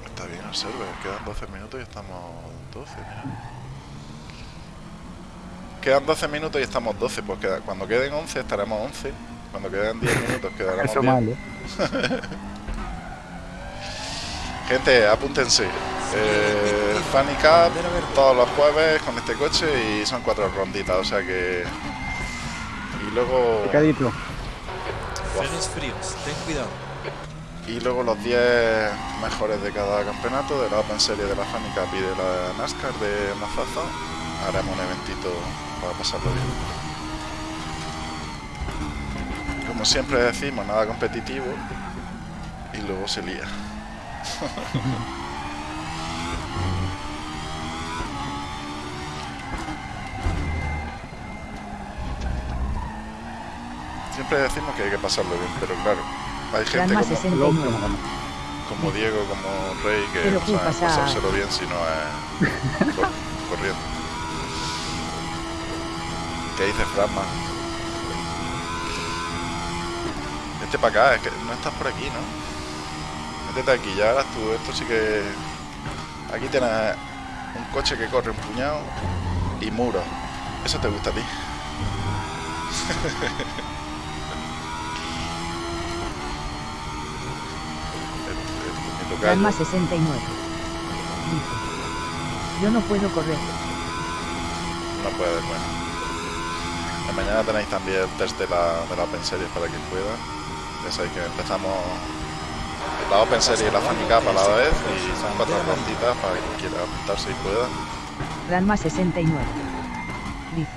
está bien el server, quedan 12 minutos y estamos 12, mira. Quedan 12 minutos y estamos 12, pues queda- cuando queden 11 estaremos 11. Cuando queden 10 minutos (laughs) quedaremos Eso 10. mal, ¿eh? (laughs) Gente, apúntense. Eh, Funny Cup todos los jueves con este coche y son cuatro ronditas, o sea que... Y luego... Picadito. Frenos fríos, ten cuidado. Y luego los 10 mejores de cada campeonato, de la Open Series de la Funny Cup y de la NASCAR de Mazaza, haremos un eventito para pasarlo bien. Como siempre decimos, nada competitivo y luego se lía. Siempre decimos que hay que pasarlo bien, pero claro, hay gente como, 69. como Diego, como Rey, que Pero no ¿qué saben pasa? pasárselo bien si no es cor- (laughs) corriendo. ¿Qué dices, Frasma? Vete para acá, es que no estás por aquí, ¿no? Métete aquí, ya verás tú, esto sí que... Aquí tienes un coche que corre un puñado y muros. Eso te gusta a ti. (laughs) Ranma 69. Dice. Yo no puedo correr. No puede, bueno. Mañana tenéis también el test de la, de la Open Series para quien pueda. Ya sabéis que empezamos la Open Series y la Funny Cup a la vez y son cuatro ronditas para quien quiera apuntarse y pueda. Ranma 69. Dice.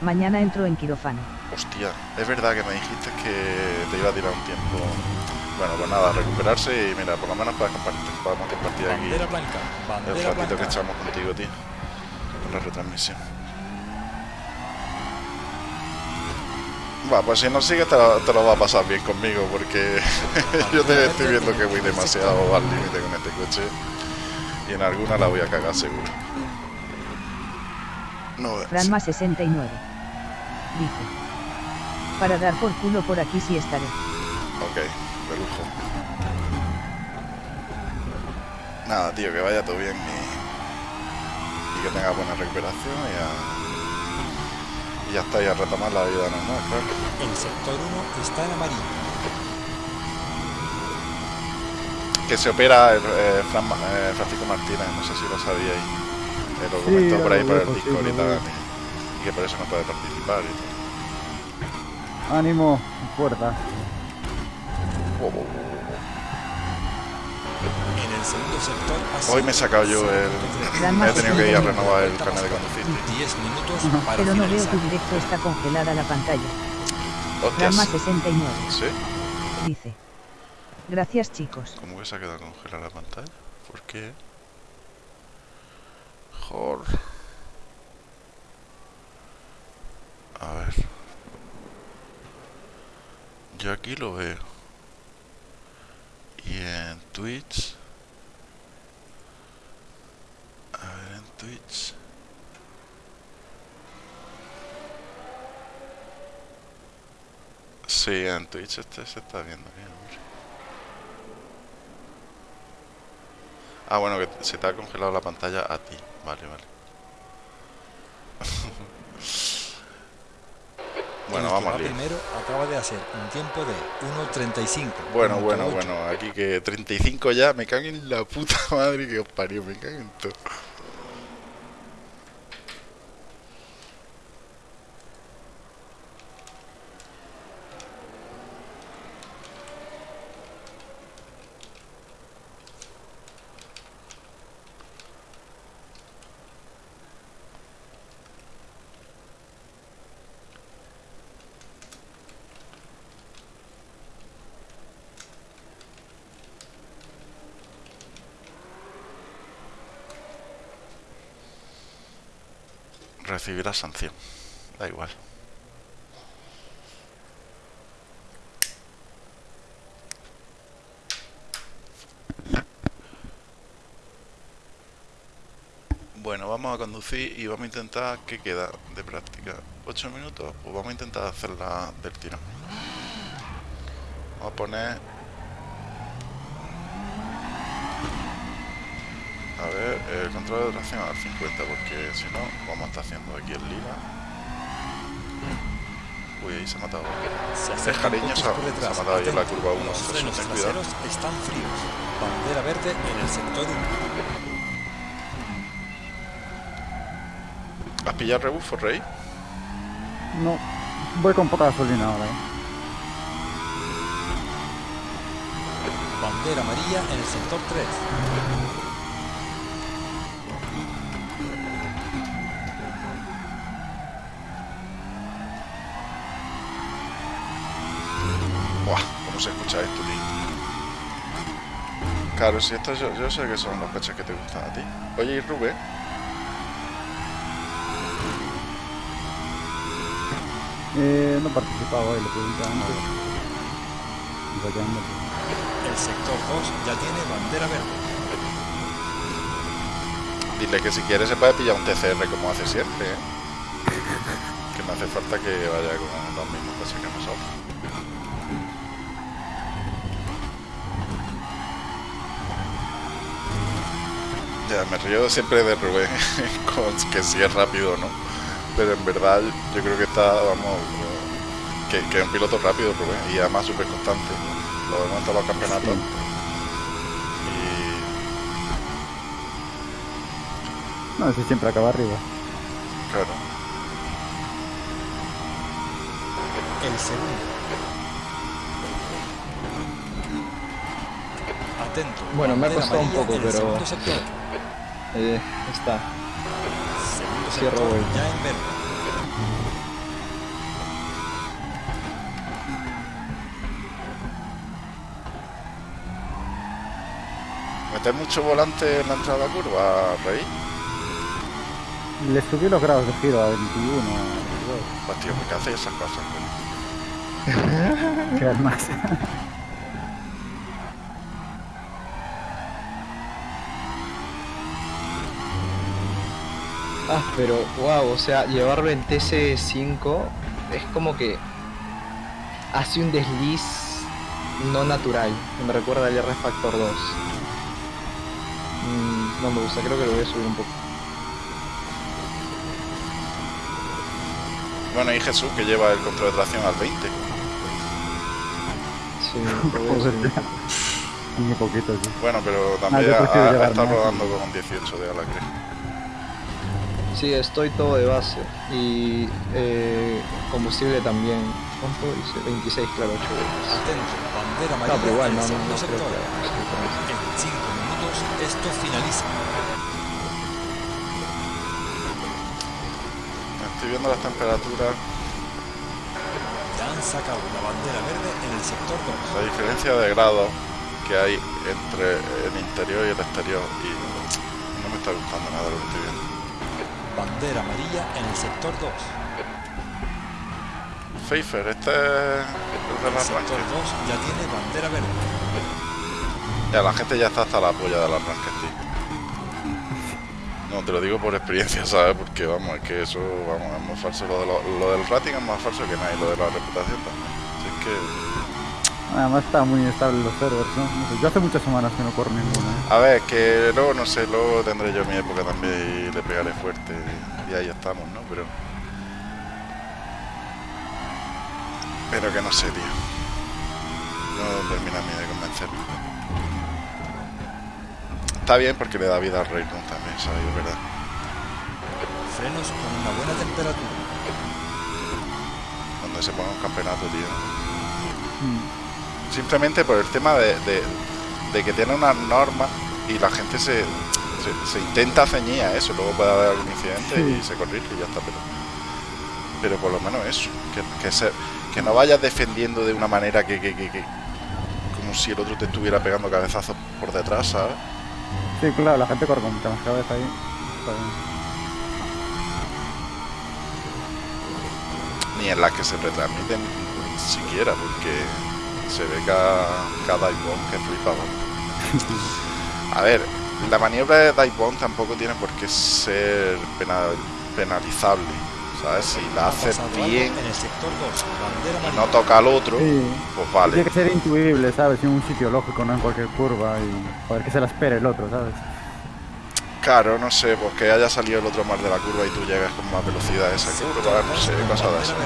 Mañana entro en quirófano. Hostia, es verdad que me dijiste que te iba a tirar un tiempo. Bueno, pues nada, recuperarse y mira, por lo menos podemos compartir, podemos compartir aquí Bandera blanca, el ratito que echamos contigo, tío. Con la retransmisión. Va, pues si no sigues te lo, te lo va a pasar bien conmigo porque (laughs) yo te estoy viendo que voy demasiado al límite con este coche y en alguna la voy a cagar seguro. No veas. Ranma 69. Dice. Para dar por culo por aquí sí estaré. Ok, de lujo. Nada, tío, que vaya todo bien y, y que tenga buena recuperación y, a- ya está, y a retomar la vida normal, claro. El sector 1 está en amarillo. Que se opera el, eh, Fran eh, Francisco Martínez, no sé si lo sabíais. Eh, lo Sí, comentó por ahí por el sí, Discord y tal, y, y que por eso no puede participar y tal. Ánimo, fuerza. Oh, oh, oh, Hoy me he sacado yo el... Me he tenido que ir a 69. renovar el carnet de conducir. tío. 10 minutos para Pero no veo tu directo está congelada la pantalla. Hostias. Ranma 69. ¿Sí? Dice. Gracias chicos. ¿Cómo que se ha quedado congelada la pantalla? ¿Por qué? Jor. A ver. Yo aquí lo veo. Y en Twitch. A ver, en Twitch. Sí, en Twitch este se está viendo bien, hombre. Ah, bueno, que se te ha congelado la pantalla a ti. Vale, vale. (laughs) bueno, vamos va al primero acaba de hacer un tiempo de 1.35. Bueno, bueno, 1.8. bueno. Aquí que 35 ya. Me cago en la puta (laughs) madre que os parió. Me cago en todo. Recibirá sanción. Da igual. Bueno, vamos a conducir y vamos a intentar... ¿Qué queda de práctica? ¿8 minutos? Pues vamos a intentar hacerla del tirón. Vamos a poner... A ver, el control de tracción al 50, porque si no, vamos a estar haciendo aquí el lila. Uy, ahí se ha matado. Se Es acerca un cariño, coche se ha, matado ahí en la curva 1. Los frenos traseros están fríos. Bandera verde en el sector 1. ¿Has pillado rebufo, Rey? No, voy con poca gasolina ahora. ¿eh? Bandera amarilla en el sector 3. Buah, ¿cómo se escucha esto, tío? Claro, si esto yo, yo sé que son los coches que te gustan a ti. Oye, y Rubén, Eh, no he participado hoy, le pregunté antes. Iba quedando, El sector 2 ya tiene bandera verde. dile que si quieres se puede pillar un TCR como hace siempre, ¿eh? Que no hace falta que vaya con los mismos coches que nosotros. Ya, me río siempre de Rubén, (laughs) con que si es rápido no. Pero en verdad yo creo que está, vamos, que, que es un piloto rápido Rubén, y además súper constante. Lo vemos en todos los campeonatos. Y No, si siempre acaba arriba. claro, El segundo. Atento. Bueno, me ha costado un poco, pero-. Eh, está. Segundo Cierro sector ya en verde. ¿Meter mucho volante en la entrada la curva, Rey? Le subí los grados de giro a 21. 22. Pues tío, ¿por qué haces esas cosas? (laughs) Que más. Ah, pero wow, o sea, llevarlo en TC5 es como que hace un desliz no natural, me recuerda al R Factor 2. Mm, no me gusta, creo que lo voy a subir un poco. Bueno, y Jesús que lleva el control de tracción al 20. Sí, (laughs) a un poquito, sí. Bueno, pero también ha, ha llevar estado más. rodando con 18 de Alacre. Sí, estoy todo de base. Y eh, combustible también. ¿Cuánto dice? 26, claro, 8 Atento. Bandera No, amarilla pero igual, en no, el no, segundo no creo sector. que... En 5 minutos esto finaliza. Estoy viendo las temperaturas, Ya han sacado la bandera verde en el sector 2. la diferencia de grados que hay entre el interior y el exterior. Y no me está gustando nada lo que estoy viendo. Bandera amarilla en el sector 2. Pfeiffer, este es el del El sector arranque. 2 ya tiene bandera verde. Ya, la gente ya está hasta la polla del arranque, tío. No, te lo digo por experiencia, (laughs) ¿sabes? Porque vamos, es que eso, vamos, es muy falso. Lo, de lo, lo del rating es más falso que nada y lo de la reputación también. Así que, Además está muy estable los servers, ¿no? No sé, yo hace muchas semanas que no corro ninguna. ¿eh? a ver, que luego, no sé, luego tendré yo mi época también y le pegaré fuerte y, ahí estamos, ¿no? Pero... Pero que no sé, tío. No termina a mí de convencerme. Está bien porque le da vida al Rey Run también, ¿sabes? Es verdad. Frenos con una buena temperatura. Cuando se ponga un campeonato, tío. Simplemente por el tema de, de- de que tiene unas normas y la gente se, se, se intenta ceñir a eso. Luego puede haber algún incidente y se corrige y ya está. Pero, pero por lo menos eso. Que, que, se- que no vayas defendiendo de una manera que, que, que- que- como si el otro te estuviera pegando cabezazos por detrás, ¿sabes? Sí, claro, la gente corre con mucha más cabeza ahí. Ni en las que se retransmiten siquiera, porque se ve cada, cada bomb que flipa. A ver, la maniobra de dive bomb tampoco tiene por qué ser penal- penalizable, ¿sabes? Si la Ha haces bien En el sector 2, bandera y no toca al otro, Sí. pues Tiene vale. que ser intuible, ¿sabes? En un sitio lógico, no en cualquier curva y poder que se la espere el otro, ¿sabes? Claro, no sé, pues que haya salido el otro mar de la curva y tú llegas con más velocidad a esa curva, no sé, cosas de esas.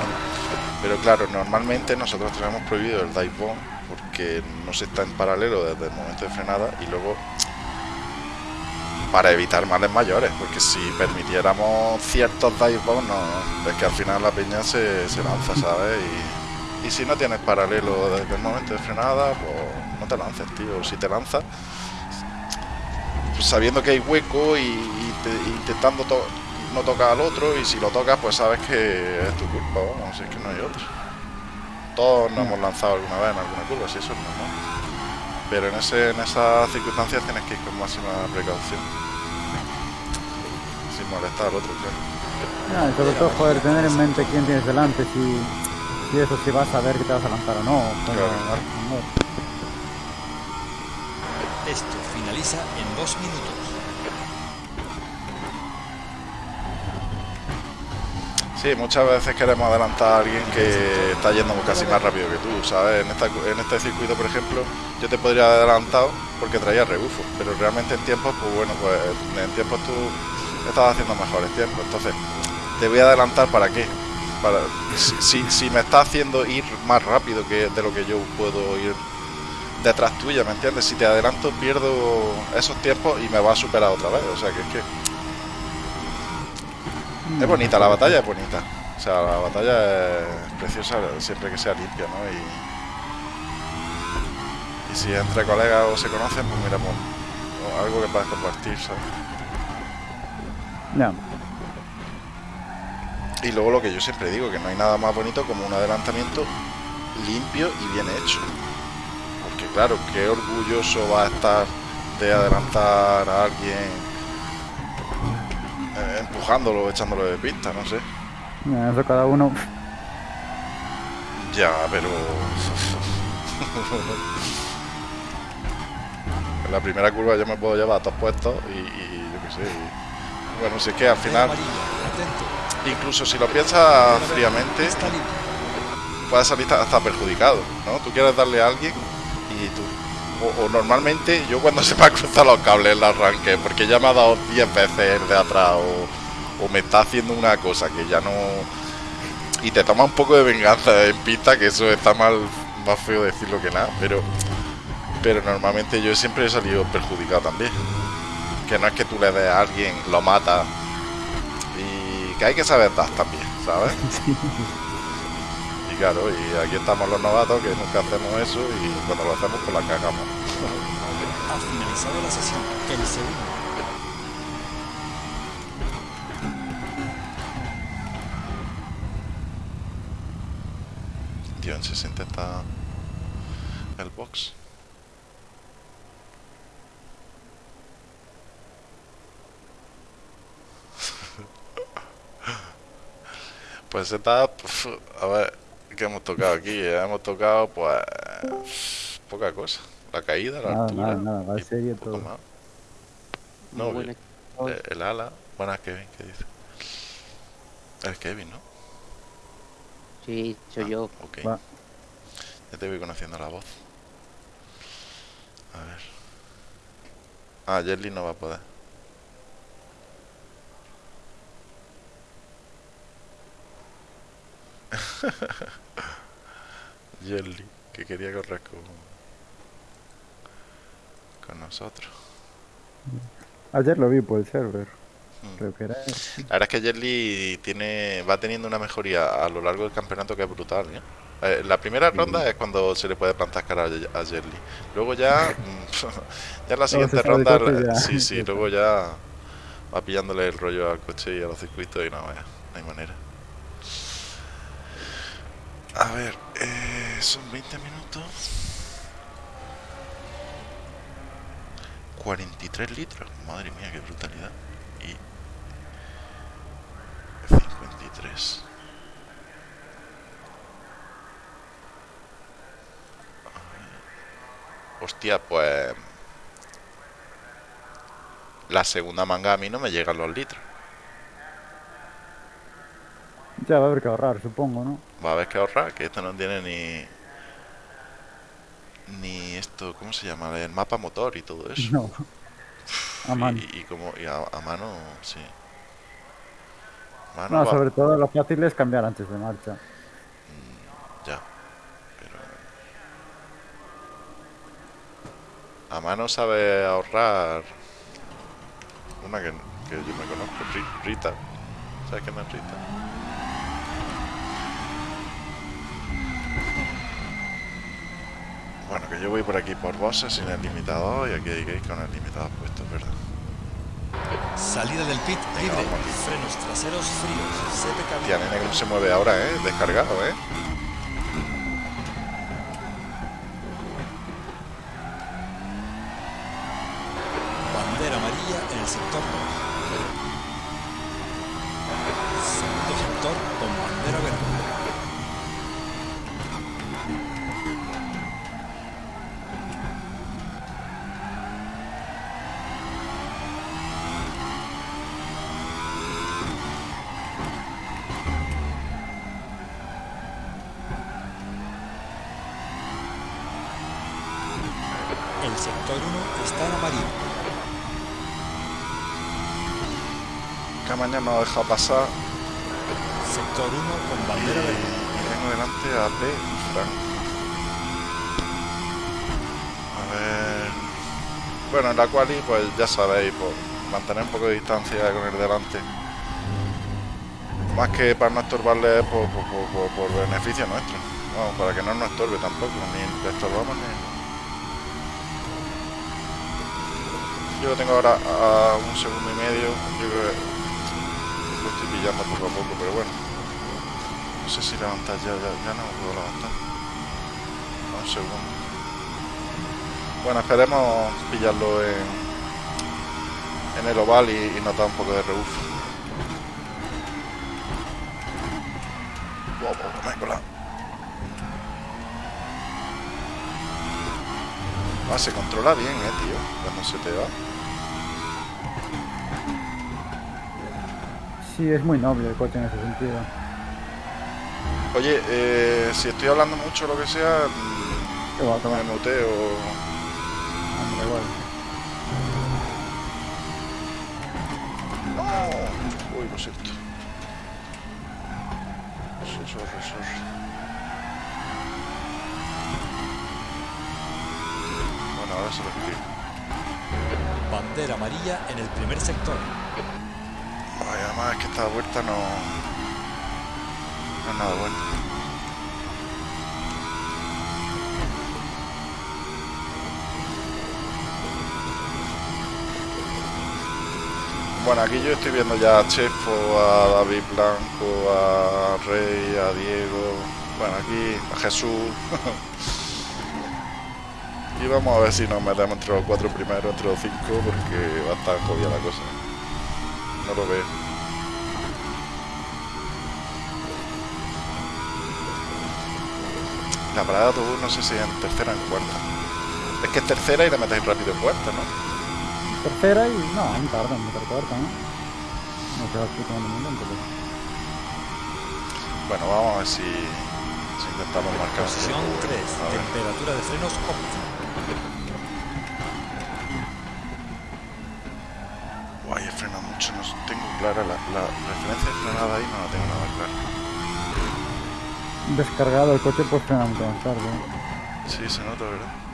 Pero claro, normalmente nosotros tenemos prohibido el dive bomb porque no se está en paralelo desde el momento de frenada y luego para evitar males mayores, porque si permitiéramos ciertos dive bombs, no, es que al final la peña se, se lanza, ¿sabes? Y, y si no tienes paralelo desde el momento de frenada, pues no te lances, tío. Si te lanzas, pues sabiendo que hay hueco y, y te- intentando to- no tocar al otro y si lo tocas pues sabes que es tu culpa, vamos, es que no hay otro. Todos nos hemos lanzado alguna vez en alguna curva, si eso es normal. Pero en, ese, en esas circunstancias tienes que ir con máxima precaución. Sin molestar al otro, claro. Ah, y sobre todo, joder, tener en mente quién tienes delante, si, si eso, si vas a ver que te vas a lanzar o no. Claro. responder. Esto finaliza en dos minutos. Sí, muchas veces queremos adelantar a alguien que está yendo casi más rápido que tú, ¿sabes? En, esta, en este circuito, por ejemplo, yo te podría haber adelantado porque traía rebufo, pero realmente en tiempos, pues bueno, pues en tiempos tú estabas haciendo mejores tiempos. Entonces, te voy a adelantar para qué? Para, si, si, si me está haciendo ir más rápido que de lo que yo puedo ir detrás tuya, ¿me entiendes? Si te adelanto, pierdo esos tiempos y me va a superar otra vez. O sea, que es que es bonita, la batalla es bonita. O sea, la batalla es preciosa siempre que sea limpia, ¿no? Y, y si entre colegas o se conocen, pues mira, pues, o algo que puedas compartir, ¿sabes? Ya. Y luego lo que yo siempre digo, que no hay nada más bonito como un adelantamiento limpio y bien hecho. Porque claro, qué orgulloso va a estar de adelantar a alguien empujándolo, echándolo de pista, no sé. Eso cada uno. Ya, pero. (laughs) en la primera curva yo me puedo llevar a dos puestos y, y yo qué sé. y- Bueno, si es que al final, incluso si lo piensas fríamente, puedes salir hasta perjudicado, ¿no? Tú quieres darle a alguien y tú. O, o normalmente yo cuando (laughs) se me cruzado los cables el arranque, porque ya me ha dado 10 veces el de atrás o, o me está haciendo una cosa que ya no. Y te toma un poco de venganza en pista, que eso está mal, más feo decirlo que nada, pero. Pero normalmente yo siempre he salido perjudicado también. Que no es que tú le des a alguien, lo matas. Y que hay que saber dar también, ¿sabes? (laughs) Y claro, y aquí estamos los novatos que nunca hacemos eso y cuando lo hacemos pues la cagamos. Ha finalizado la sesión. El segundo. En 60 está el box. (laughs) Pues está, a ver, ¿qué hemos tocado aquí? Hemos tocado pues poca cosa. La caída, la Nada, altura. nada, nada, va y serio poco todo. más. Muy No. Eh, el ala. Buenas, Kevin, ¿qué dice? Es Kevin, ¿no? Sí, soy yo. Ok. Va. Ya te voy conociendo la voz. A ver. Ah, Jelly no va a poder. (laughs) Jelly, que quería correr con, con nosotros. Ayer lo vi por el server. Creo que era. La verdad es que Jelly tiene, va teniendo una mejoría a lo largo del campeonato que es brutal. ¿eh? Eh, la primera ronda es cuando se le puede plantar cara a a Jelly. Luego ya, mm, (laughs) ya en la siguiente ronda, ya. sí, sí, luego ya va pillándole el rollo al coche y a los circuitos y no, vaya, no hay manera. A ver, eh, son 20 minutos. 43 litros, madre mía, qué brutalidad y 53. Hostia, pues... La segunda manga a mí no me llegan los litros. Ya va a haber que ahorrar, supongo, ¿no? Va a haber que ahorrar, que esto no tiene ni... Ni esto, ¿cómo se llama? El mapa motor y todo eso. A mano. Y, y como y a, a mano, sí. Mano No, va- sobre todo lo fácil es cambiar antes de marcha. Ya. Pero... A mano sabe ahorrar... Una que, que yo me conozco, Ri- Rita. ¿Sabes quién es Rita? Bueno, que yo voy por aquí por bosses sin el limitador y aquí hay que ir con el limitador puesto, es ¿verdad? Salida del pit libre. Frenos traseros fríos. Se Tía, nene, cómo se mueve ahora, ¿eh? Descargado, ¿eh? Ha dejado pasar Sector 1 con bandera verde. y tengo delante a P y Frank. A ver... Bueno, en la quali, pues ya sabéis, por mantener un poco de distancia con el delante. Más que para no estorbarle por, por, por- por- beneficio nuestro. Vamos, para que no nos estorbe tampoco, ni le estorbamos ni... Yo lo tengo ahora a un segundo y medio. Yo creo que pillando poco a poco, pero bueno. No sé si levantar ya, ya, ya no puedo levantar. Un segundo. Bueno, esperemos pillarlo en, en el oval y, y notar un poco de rebufo. Wow, wow. Ah, se controla bien, eh, tío, cuando se te va. Sí, es muy noble el coche en ese sentido. Oye, eh, si estoy hablando mucho o lo que sea, Que va a tomar me muteo. hambre igual. No. Uy, lo siento. Sí, sorry, sorry. Bueno, ahora se lo explico. Bandera amarilla en el primer sector. Además es que esta vuelta no... No es nada bueno. Bueno, aquí yo estoy viendo ya a Chefo, a David Blanco, a Rey, a Diego, bueno, aquí a Jesús. (laughs) y vamos a ver si nos metemos entre los cuatro primeros, entre los cinco, porque va a estar jodida la cosa. No lo veo. La parada de autobús no sé si en tercera o en cuarta. Es que es tercera y la metéis rápido en cuarta, ¿no? Tercera y... No, aún tarda en meter cuarta, ¿no? No te vas tomando muy lento, pero... Bueno, vamos a ver si, si intentamos marcar Posición tiempo. 3. A ver. Temperatura de frenos óptima. Guay, he frenado mucho, no tengo clara la, la referencia frenada ahí, no la tengo nada clara. Descargado el coche, pues frena mucho más tarde. Sí, se nota, ¿verdad?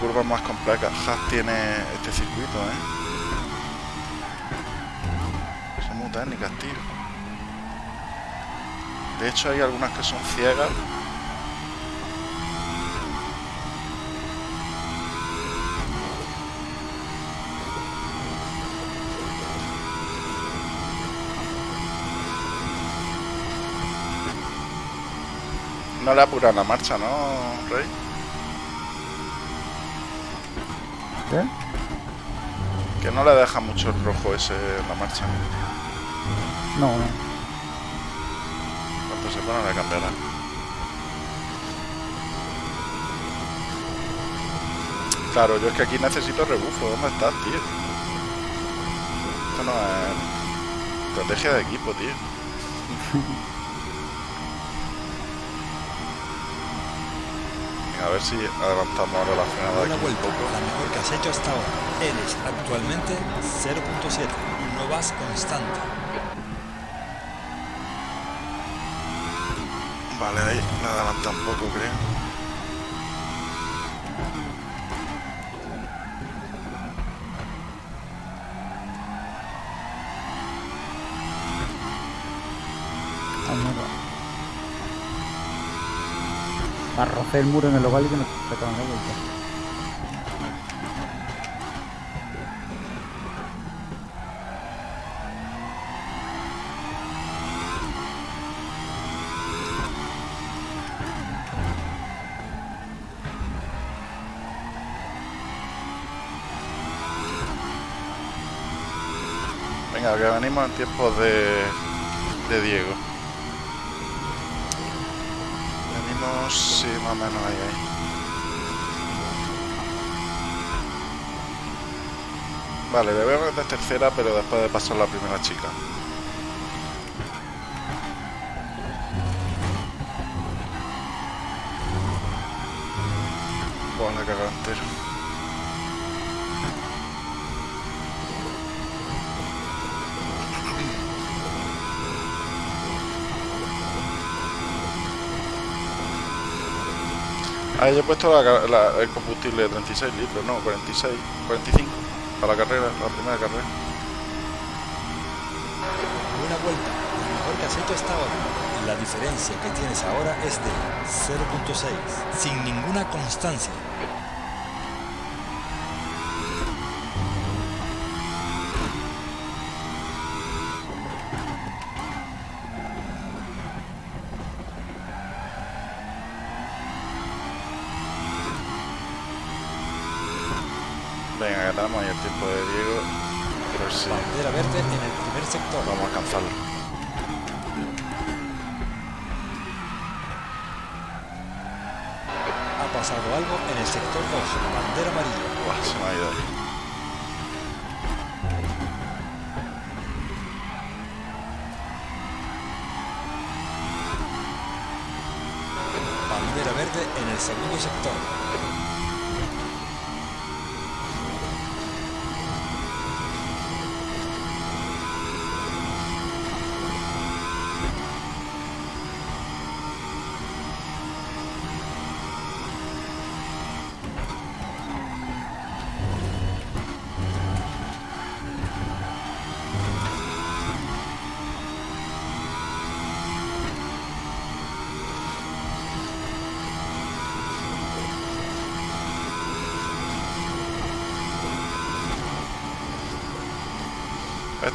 Curvas más complejas tiene este circuito, ¿eh? Son muy técnicas, tío. De hecho, hay algunas que son ciegas. No le apura la marcha, ¿no, Rey? ¿Qué? Que no le deja mucho el rojo ese en la marcha. No, no. Cuando se pone le cambiará. Claro, yo es que aquí necesito rebufo. ¿Dónde estás, tío? Esto no es estrategia de equipo, tío. (laughs) a ver si adelantamos ahora la frenada Buena aquí un vuelta, poco. la mejor que has hecho hasta ahora. Eres actualmente 0.7. No vas constante. Vale, ahí la adelanta un poco, creo. Ah, mierda. Arrocé el muro en el oval y que no se acaban de vuelta. Venga, que venimos en tiempos de, de Diego. Venimos, sí, más o menos ahí. Vale, a meter tercera, pero después de pasar la primera chica. Buah, la cagada entero. Ah, yo he puesto el combustible de 36 litros, no, 46, 45 para la carrera, la primera carrera. Buena vuelta, la mejor que has hecho hasta ahora. La diferencia que tienes ahora es de 0.6, sin ninguna constancia. Segundo sector.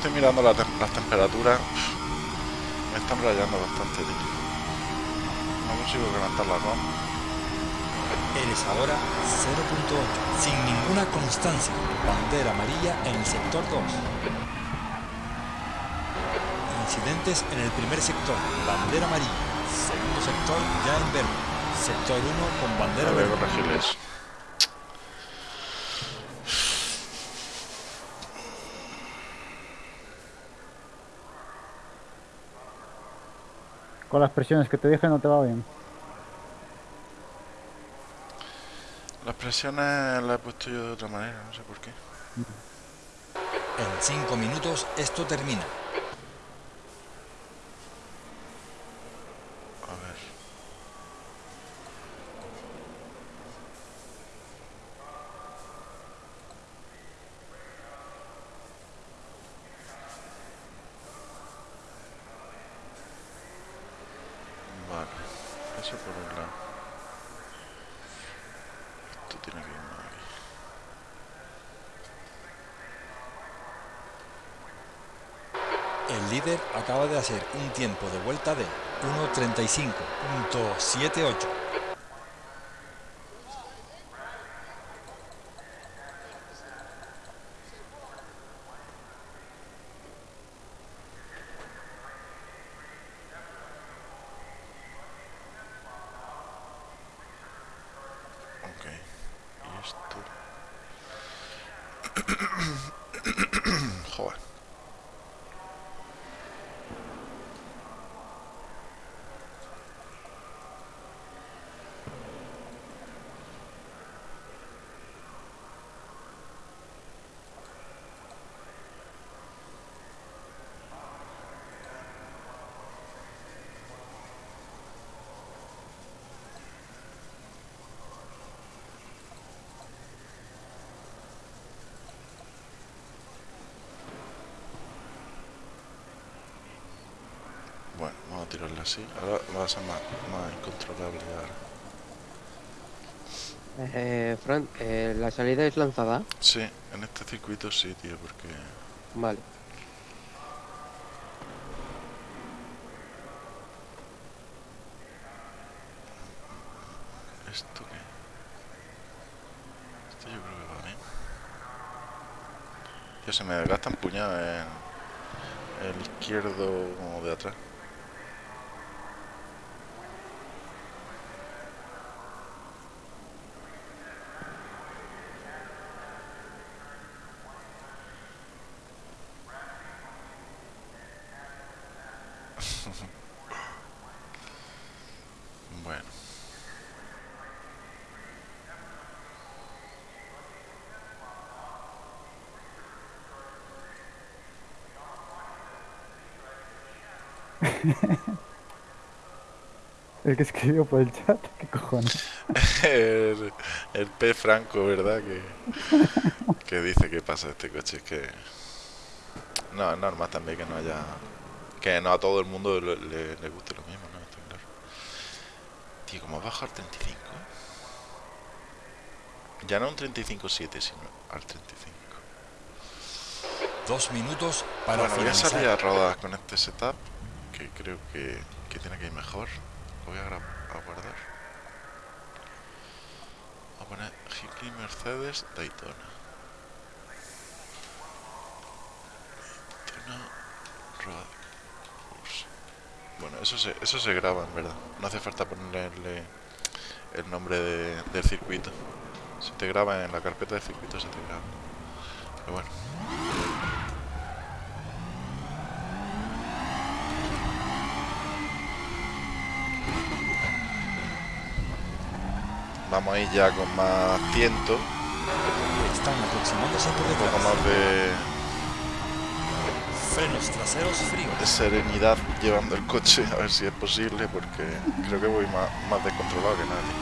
Estoy mirando la tem- las temperaturas. Me están rayando bastante, tío. No consigo calentar la ROM. Eres ahora 0.8, sin ninguna constancia. Bandera amarilla en el sector 2. Incidentes en el primer sector, bandera amarilla. Segundo sector ya en verde. Sector 1 con bandera verde. Con las presiones que te dije no te va bien. Las presiones las he puesto yo de otra manera, no sé por qué. En 5 minutos esto termina. A ver. Vale, por un lado. Esto tiene que ir más aquí. El líder acaba de hacer un tiempo de vuelta de 1.35.78. Ok. Y esto. Joder. Bueno, Ahora va a ser más, más incontrolable ahora. Eh, Fran, eh, la salida es lanzada. Sí, en este circuito sí, tío, porque... Vale. ¿Esto qué? Esto yo creo que va bien. Tío, se me desgasta un puñado en el izquierdo como de atrás. Bueno. El que escribió por el chat, (laughs) ¿qué cojones? el, el P Franco, ¿verdad? Que, que dice que pasa este coche. Es que. No, es normal también que no haya. Que no a todo el mundo le, le- le guste lo mismo, ¿no? Está claro. Tío, ¿cómo baja al 35? Ya no un 35-7, sino al 35. Dos minutos para bueno, voy a finalizar. salir a rodar con este setup. Que creo que, que tiene que ir mejor. Voy a, a guardar. Voy a poner Hickley Mercedes Daytona. Daytona Road. Bueno, eso se, eso se graba en verdad. No hace falta ponerle el nombre de- del circuito. Se te graba en la carpeta de circuito, se te graba. Pero bueno. Vamos a ir ya con más tiento, Están aproximándose por un poco detrás. más de, Frenos traseros fríos. de serenidad llevando el coche, a ver si es posible, porque creo que voy más, más descontrolado que nadie.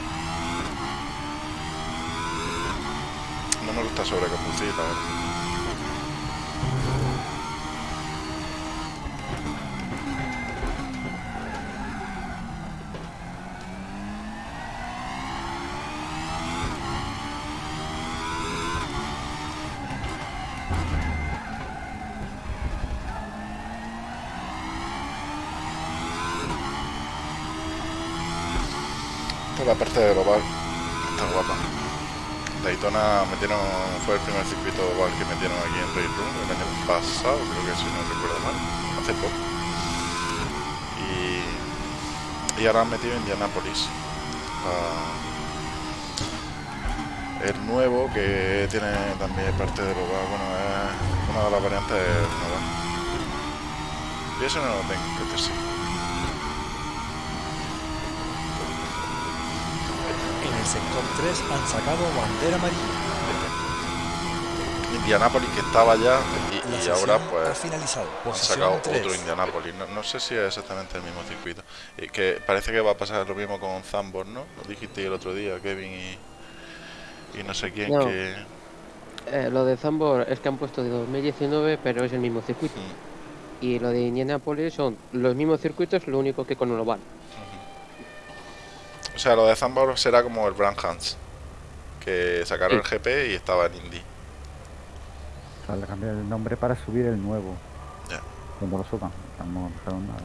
No me gusta sobreconducir, la verdad. Esta es la parte del oval. Está guapa. Daytona metieron, fue el primer circuito oval que metieron aquí en Race Room el pasado, creo que si no recuerdo mal, hace poco. Y, y ahora han metido Indianapolis. Ah, el nuevo que tiene también parte del oval, bueno, es una de las variantes del. Y eso no lo tengo, que sí. En el sector 3 han sacado bandera amarilla. Indianapolis que estaba ya y, y ahora ha pues finalizado. han sacado 3. otro Indianapolis. No, no sé si es exactamente el mismo circuito. Y que parece que va a pasar lo mismo con Zambor, ¿no? Lo dijiste el otro día, Kevin y, y no sé quién No. que... Eh, lo de Zambor es que han puesto de 2019, pero es el mismo circuito. Mm, Y lo de Indianapolis son los mismos circuitos, lo único que con un oval. O sea, lo de Zambor será como el Brand Hans. Que sacaron Sí. el GP y estaba en Indy. O sea, le cambié el nombre para subir el nuevo. Ya. Cuando lo suban. Dejaron nada.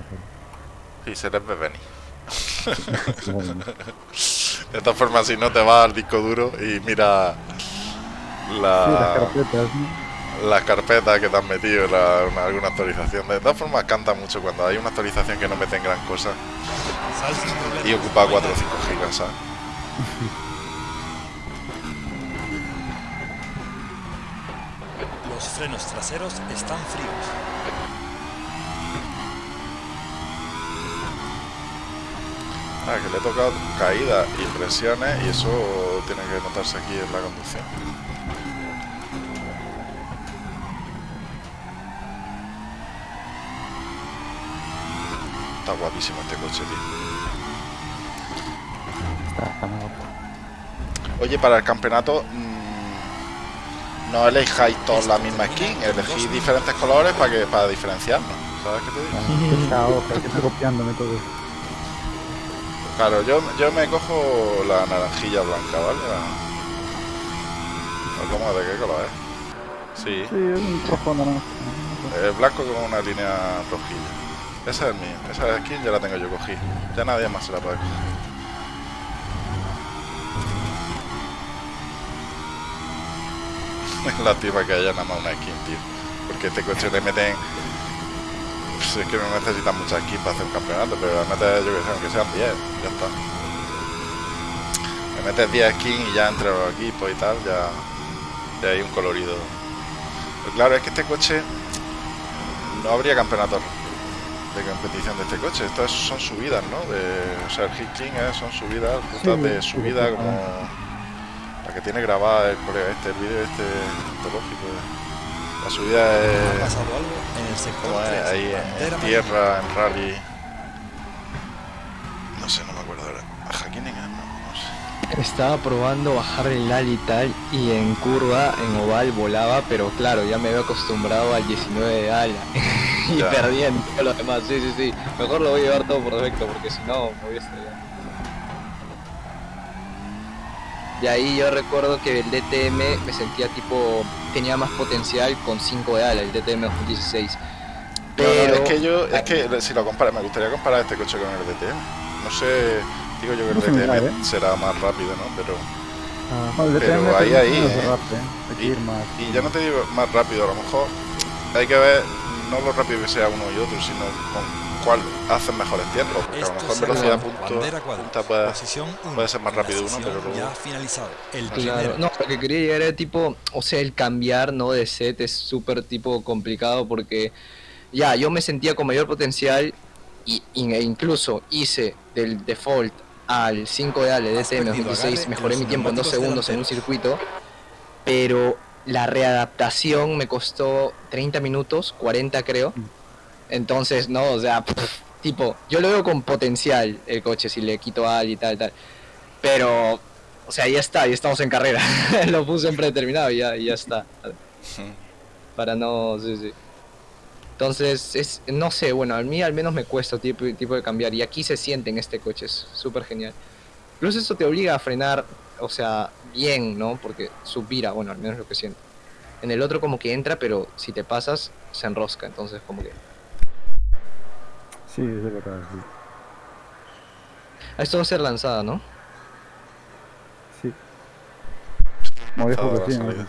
Sí, se les ve venir. pero- (laughs) Bueno, (laughs) De todas formas, si no te vas al disco duro y mira Sí, las la, carpetas, ¿no? Las carpetas que te han metido en la- en alguna actualización. De todas formas, canta mucho cuando hay una actualización que no meten gran cosa y ocupa No hay 4 o nadie. 5 gigas, ¿sabes? Los frenos traseros están fríos. Ah, que le he tocado caídas y presiones y eso tiene que notarse aquí en la conducción. Está guapísimo este coche, tío. Oye, para el campeonato, mm, no elijáis todos la misma skin, elegís diferentes colores para que para diferenciarnos. ¿Sabes qué te digo? Que está copiándome todo. Claro, yo, yo me cojo la naranjilla blanca, ¿vale? ¿O ¿Cómo? ¿De qué color es? Sí, Sí, es un rojo naranja. el blanco con una línea rojilla. Esa es mía, esa skin ya la tengo yo cogida. Ya nadie más se la puede coger. (laughs) Lástima que haya nada más una skin, tío. Porque este coche le meten. Pues es que no necesitan muchas skins para hacer un campeonato, pero le metes, yo que sé, aunque sean 10, ya está. Le metes 10 skins y ya entre los equipos y tal, ya, ya hay un colorido. Pero claro, es que este coche no habría campeonatos de competición de este coche. Estas son subidas, ¿no? De, o sea, el Hit King es- son subidas, rutas Sí, de subida sí, como la que tiene grabada el colega este, el vídeo este antológico. La subida Ha es pasado algo en el sector como es 3. ahí en, tierra, en rally. Estaba probando bajar el al y tal, y en curva, en oval, volaba, pero claro, ya me había acostumbrado al 19 de ala. (laughs) y Ya. perdí en todo lo demás, sí, sí, sí. Mejor lo voy a llevar todo por defecto, porque si no, me voy a estrellar. Y ahí yo recuerdo que el DTM me sentía tipo, tenía más potencial con 5 de ala, el DTM 2016. No, no, Pero... es que yo, es que si lo compara, me gustaría comparar este coche con el DTM. No sé, digo yo que sé mirar, DTM ¿eh? será más rápido, ¿no? Pero Ah, bueno, Pero ahí, ahí, eh. ¿eh? Hay que Y, ir más. y ya no te digo más rápido, a lo mejor hay que ver no lo rápido que sea uno y otro, sino con cuál hacen mejores tiempos. Porque a lo mejor velocidad punto, punta puede, puede ser más rápido uno, pero luego- Ya finalizado. El Claro, no, lo que quería llegar era tipo, o sea, el cambiar, ¿no? De set es súper tipo complicado porque ya, yo me sentía con mayor potencial y- e incluso hice del default al 5 de Ale perdido 2016, agarre en mejoré mi tiempo en 2 neumáticos segundos en un circuito, pero la readaptación me costó 30 minutos, 40 creo. Entonces, no, o sea, pff, tipo, yo lo veo con potencial el coche si le quito al y tal, tal. Pero, o sea, ya está, ya estamos en carrera. (laughs) lo puse en predeterminado y ya, y ya está. Para no, sí, sí. Entonces, es, no sé, bueno, a mí al menos me cuesta tipo, tipo de cambiar. Y aquí se siente en este coche, es súper genial. Incluso eso te obliga a frenar, o sea, bien, ¿no? Porque supira, bueno, al menos lo que siento. En el otro como que entra, pero si te pasas, se enrosca. Entonces, como que... Sí, es verdad, sí. Ah, Esto va a ser lanzada, ¿no? Sí. Dijo Toda que la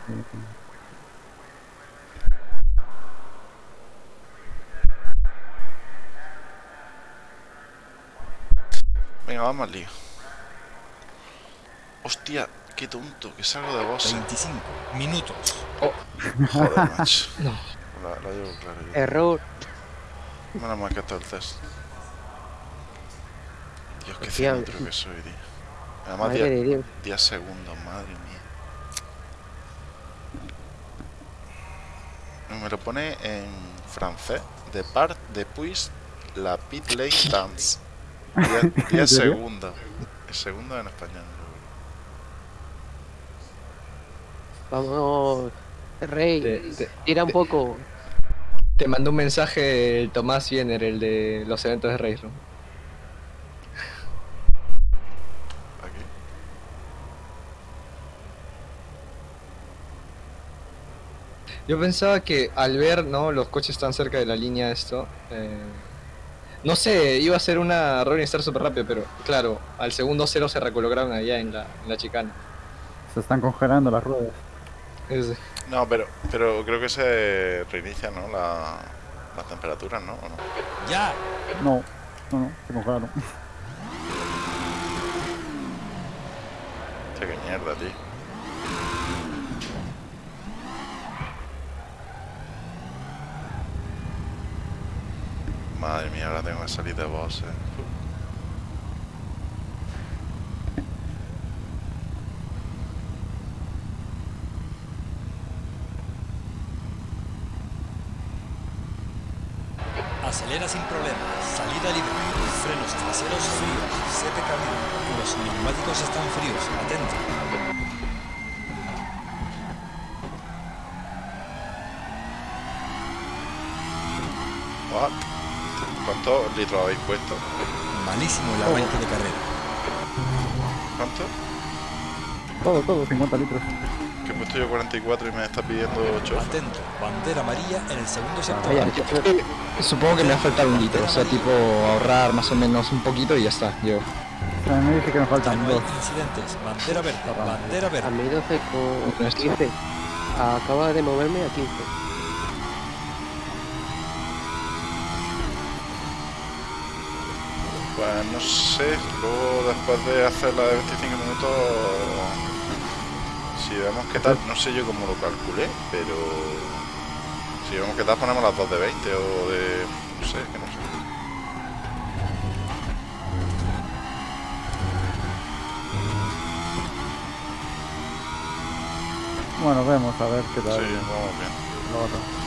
Venga, vamos al lío. Hostia, qué tonto, que salgo de boss. 25 minutos. Joder, macho. (laughs) No. La, la llevo claro yo. Error. Menos mal que está el test. Dios, qué cilindro que soy, tío. Además, Madre 10 de Dios. 10 segundos, madre mía. Me lo pone en francés. De part depuis la pit lane (laughs) dance. 10 ¿En serio? segundos. El segundo en español. Vamos. Rey, Te, te- tira un poco. te mandó un mensaje el Tomás Viener, el de los eventos de Race Room. Yo pensaba que al ver, ¿no? Los coches tan cerca de la línea esto, eh, no sé, iba a ser una Rolling Star súper rápido, pero claro, al segundo cero se recolocaron allá en la, en la chicana. Se están congelando las ruedas. Es- No, pero, pero creo que se reinicia, ¿no? La, las temperaturas, ¿no? ¿O no? ¡Ya! No, no, no, se congelaron. Qué mierda, tío. Madre mía, ahora tengo que salir de boss, eh. ¿Cuántos litros habéis puesto? Malísimo el arranque de carrera. ¿Cuánto? Todo, todo, 50 litros. Que he puesto yo 44 y me está pidiendo 8. Atento, bandera amarilla en el segundo sector. Yo creo que Supongo que me va a faltar un litro, o sea, tipo ahorrar más o menos un poquito y ya está. Yo. O sea, me dice que me faltan dos. incidentes, bandera verde, bandera a verde. mi 12 con Esto. 15. Acaba de moverme a 15. Pues no sé, luego después de hacer la de 25 minutos, si vemos qué tal, no sé yo cómo lo calculé, pero si vemos qué tal ponemos las dos de 20 o de... no sé, que no sé. Bueno, vemos a ver qué Sí, tal. vamos bien. lo otro.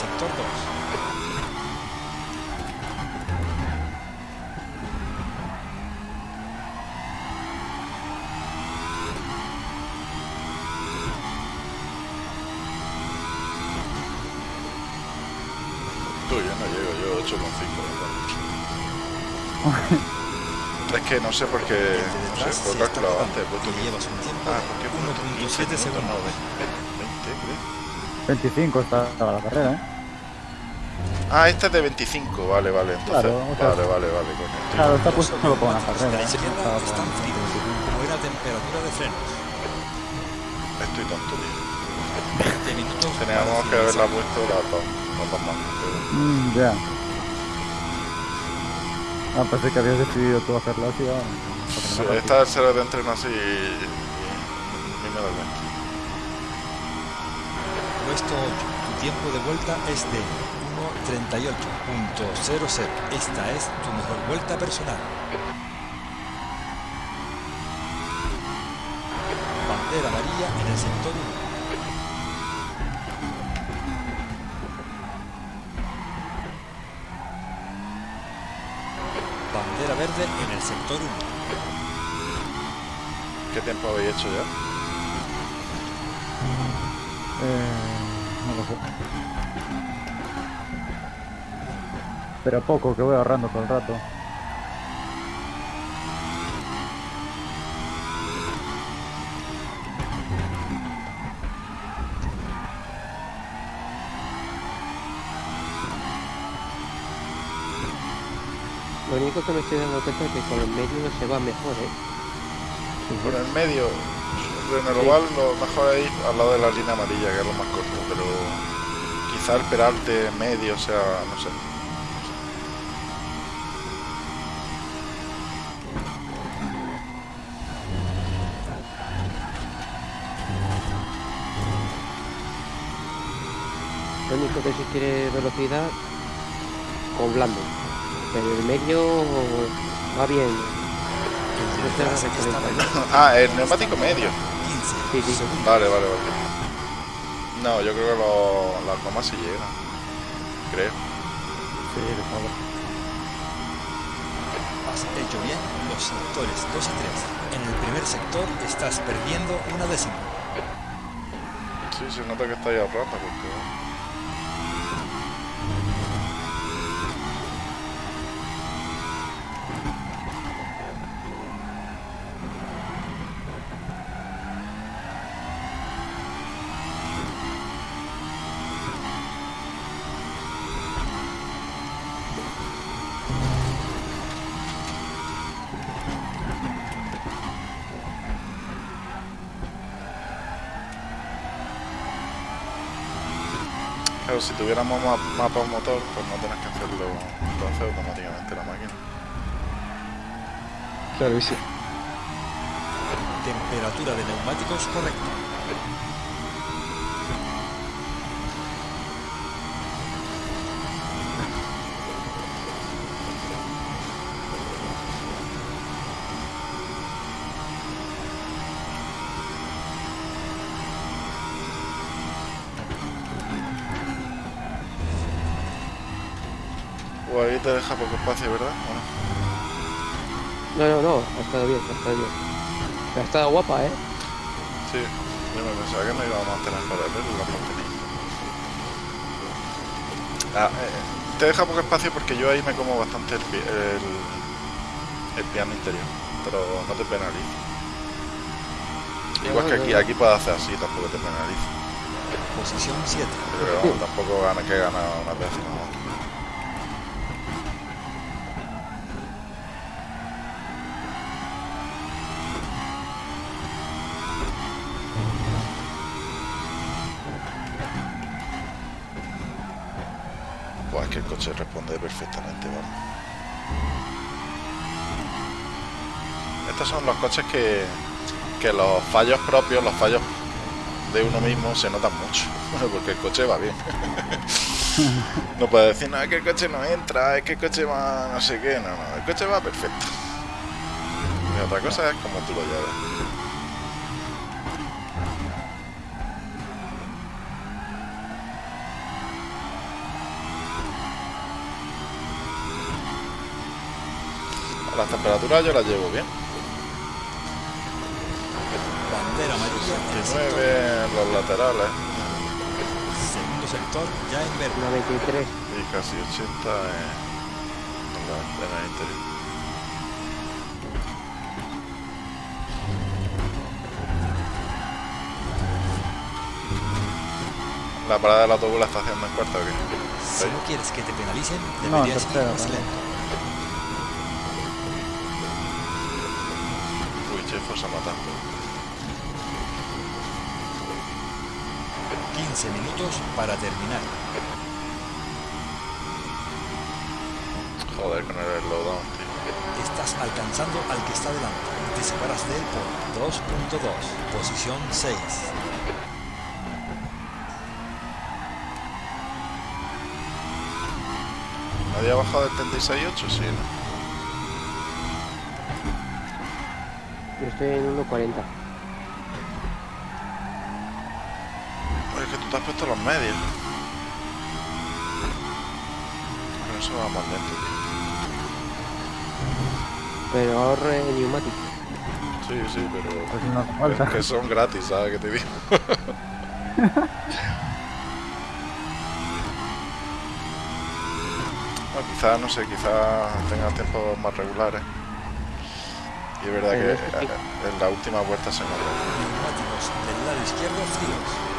Sector 2. Tú, no llego, yo 8,5. (laughs) Es que no sé por qué. No sé, está calculado antes. llevas un tiempo Ah, ¿por qué he puesto 1.7 15 minutos? No, segundos. 20, creo. 25 está la carrera, ¿eh? Ah, este es de 25, vale, vale. Entonces, Claro, o sea, vale, vale, vale, coño. Claro, está puesto solo para una A carrera. la ¿eh? están fríos, como era temperatura de frenos. Estoy tonto, tío. 20 minutos Teníamos que haberla puesto las dos, las dos manos. pero- Mm, ya. Ah, pensé que habías decidido tú hacerla así. Sí, esta se de entreno así y, y, y me da cuenta. Puesto 8. Tu tiempo de vuelta es de 1.38.00. Esta es tu mejor vuelta personal. Bandera amarilla en el sector 1. Bandera verde en el sector 1. ¿Qué tiempo habéis hecho ya? Eh, Pero poco, que voy ahorrando todo el rato. Lo único que me estoy dando cuenta es que con los medios se va mejor, ¿eh? Por el medio, en el oval lo mejor es ir al lado de la línea amarilla, que es lo más corto, pero quizá el peralte medio, o sea, no sé. Quiere velocidad, con blando. Pero el medio va bien. Ah, el neumático medio. 15 Sí, sí. segundos. Vale, vale, vale. No, yo creo que lo- las gomas sí llegan. Creo. Sí, de favor. Has hecho bien los sectores 2 y 3. En el primer sector estás perdiendo una décima. Sí, se nota que está ahí ahorrando porque... tuviéramos ma- mapa motor, pues no tenés que hacerlo entonces automáticamente la máquina. Claro, y sí. Temperatura de neumáticos correcta. Espacio, ¿verdad? ¿O no? No, no, no, ha estado bien, ha estado bien. Ha estado guapa, ¿eh? Sí, yo me pensaba que no íbamos a tener para ver la mantenida. Ah, eh, te deja poco espacio porque yo ahí me como bastante el, el, el piano interior, pero no te penaliza. Igual que aquí, aquí puedes hacer así, tampoco te penaliza. Posición 7. Pero vamos, tampoco gana que gana una vez. ¿No? Buah, es que el coche responde perfectamente, vamos. Estos son los coches que, que los fallos propios, los fallos de uno mismo se notan mucho, (laughs) porque el coche va bien. (laughs) no puedes decir, no, es que el coche no entra, es que el coche va no sé qué, no, no, el coche va perfecto. Y otra cosa es como tú lo lleves. Las temperaturas yo las llevo bien. 69 los laterales. Segundo sector ya en verde. 93. Y casi 80 en, la, en el interior. La parada del autobús la está haciendo en cuarto o qué? Si no quieres que te penalicen, deberías no, ir más lento. 15 minutos para terminar. Joder, con el slowdown, tío. Estás alcanzando al que está delante. Te separas de él por 2.2. Posición 6. ¿Nadie ha bajado del 36.8? Sí, ¿no? Yo estoy en 1.40. tú te has puesto los medios. Pero eso va más lento, tío. Pero ahorre neumático. Sí, sí, pero... Pues no falta. Es que son gratis, ¿sabes qué te digo? (laughs) No, quizá, no sé, quizá tenga tiempos más regulares. Y es verdad Pero que es que sí. eh, en la última vuelta se. Neumáticos del lado izquierdo fríos.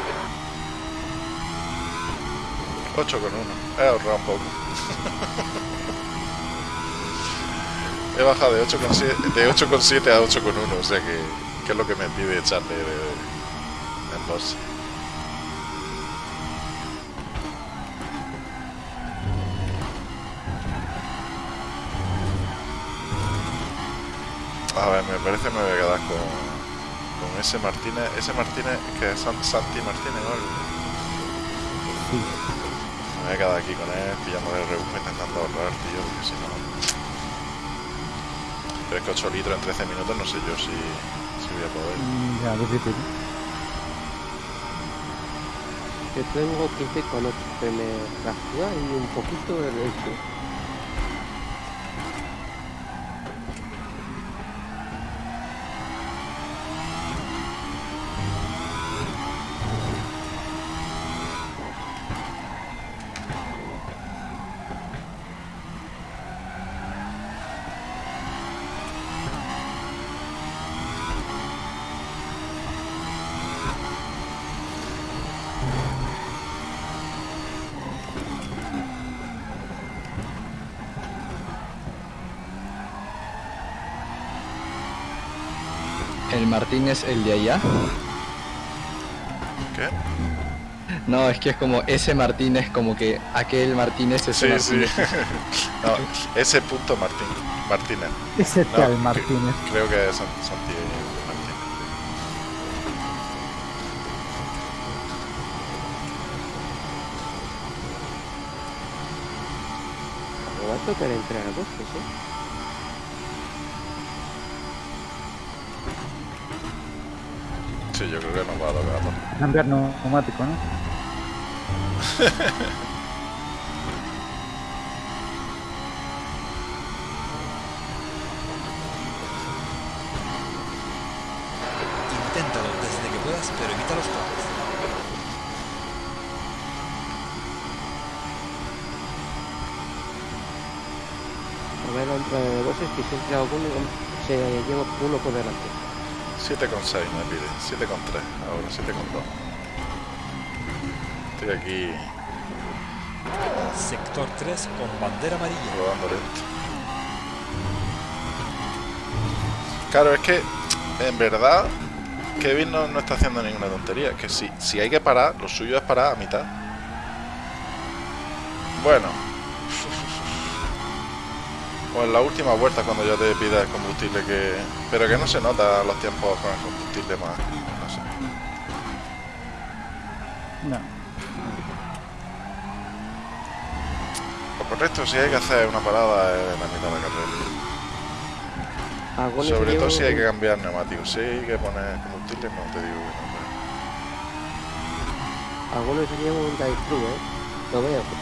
8 con 1. He ahorrado un poco. (laughs) He bajado de 8,7 de 8,7 a 8,1, o sea que, que es lo que me pide echarle de, de, en. A ver, me parece que me voy a quedar con, con ese Martínez. Ese Martínez, que es San- Santi Martínez o algo. Me a quedar aquí con él, pillándole el rebufo, intentando ahorrar, tío, porque si no... Pero es que 8 litros en 13 minutos no sé yo si, si voy a poder. Mm, Ya, difícil. Yo tengo 15 con 8. Se me fractura y un poquito el este. Martínez, el de allá. ¿Qué? No, es que es como ese Martínez, como que aquel Martínez, ese Sí, sí. Martínez. (laughs) no, ese punto Martín, Martínez. Ese No, tal que- Martínez. Creo que es San- Santi Martínez. Me va a tocar entrar a bosques, ¿eh? Yo creo que nos va a tocar. ¿no? Cambiar neumático, ¿no? Inténtalo desde que puedas, pero evita los toques. A ver, entre bosques que siempre alguno se lleva uno por delante. 7,6 me pide, 7,3, ahora 7,2. Estoy aquí Sector 3 con bandera amarilla. rodando lento. Claro, es que en verdad Kevin no, no está haciendo ninguna tontería. Que si, si hay que parar, lo suyo es parar a mitad. Bueno. O en la última vuelta cuando ya te pida el combustible que... Pero que no se nota los tiempos con el combustible más... No sé. No. Lo correcto si hay que hacer una parada en la mitad de la carrera. Algunos Sobre todo si hay que cambiar neumáticos. Si hay que poner combustible, no te digo que no. pero- Algunos se llevan un drive ¿eh? Lo veo.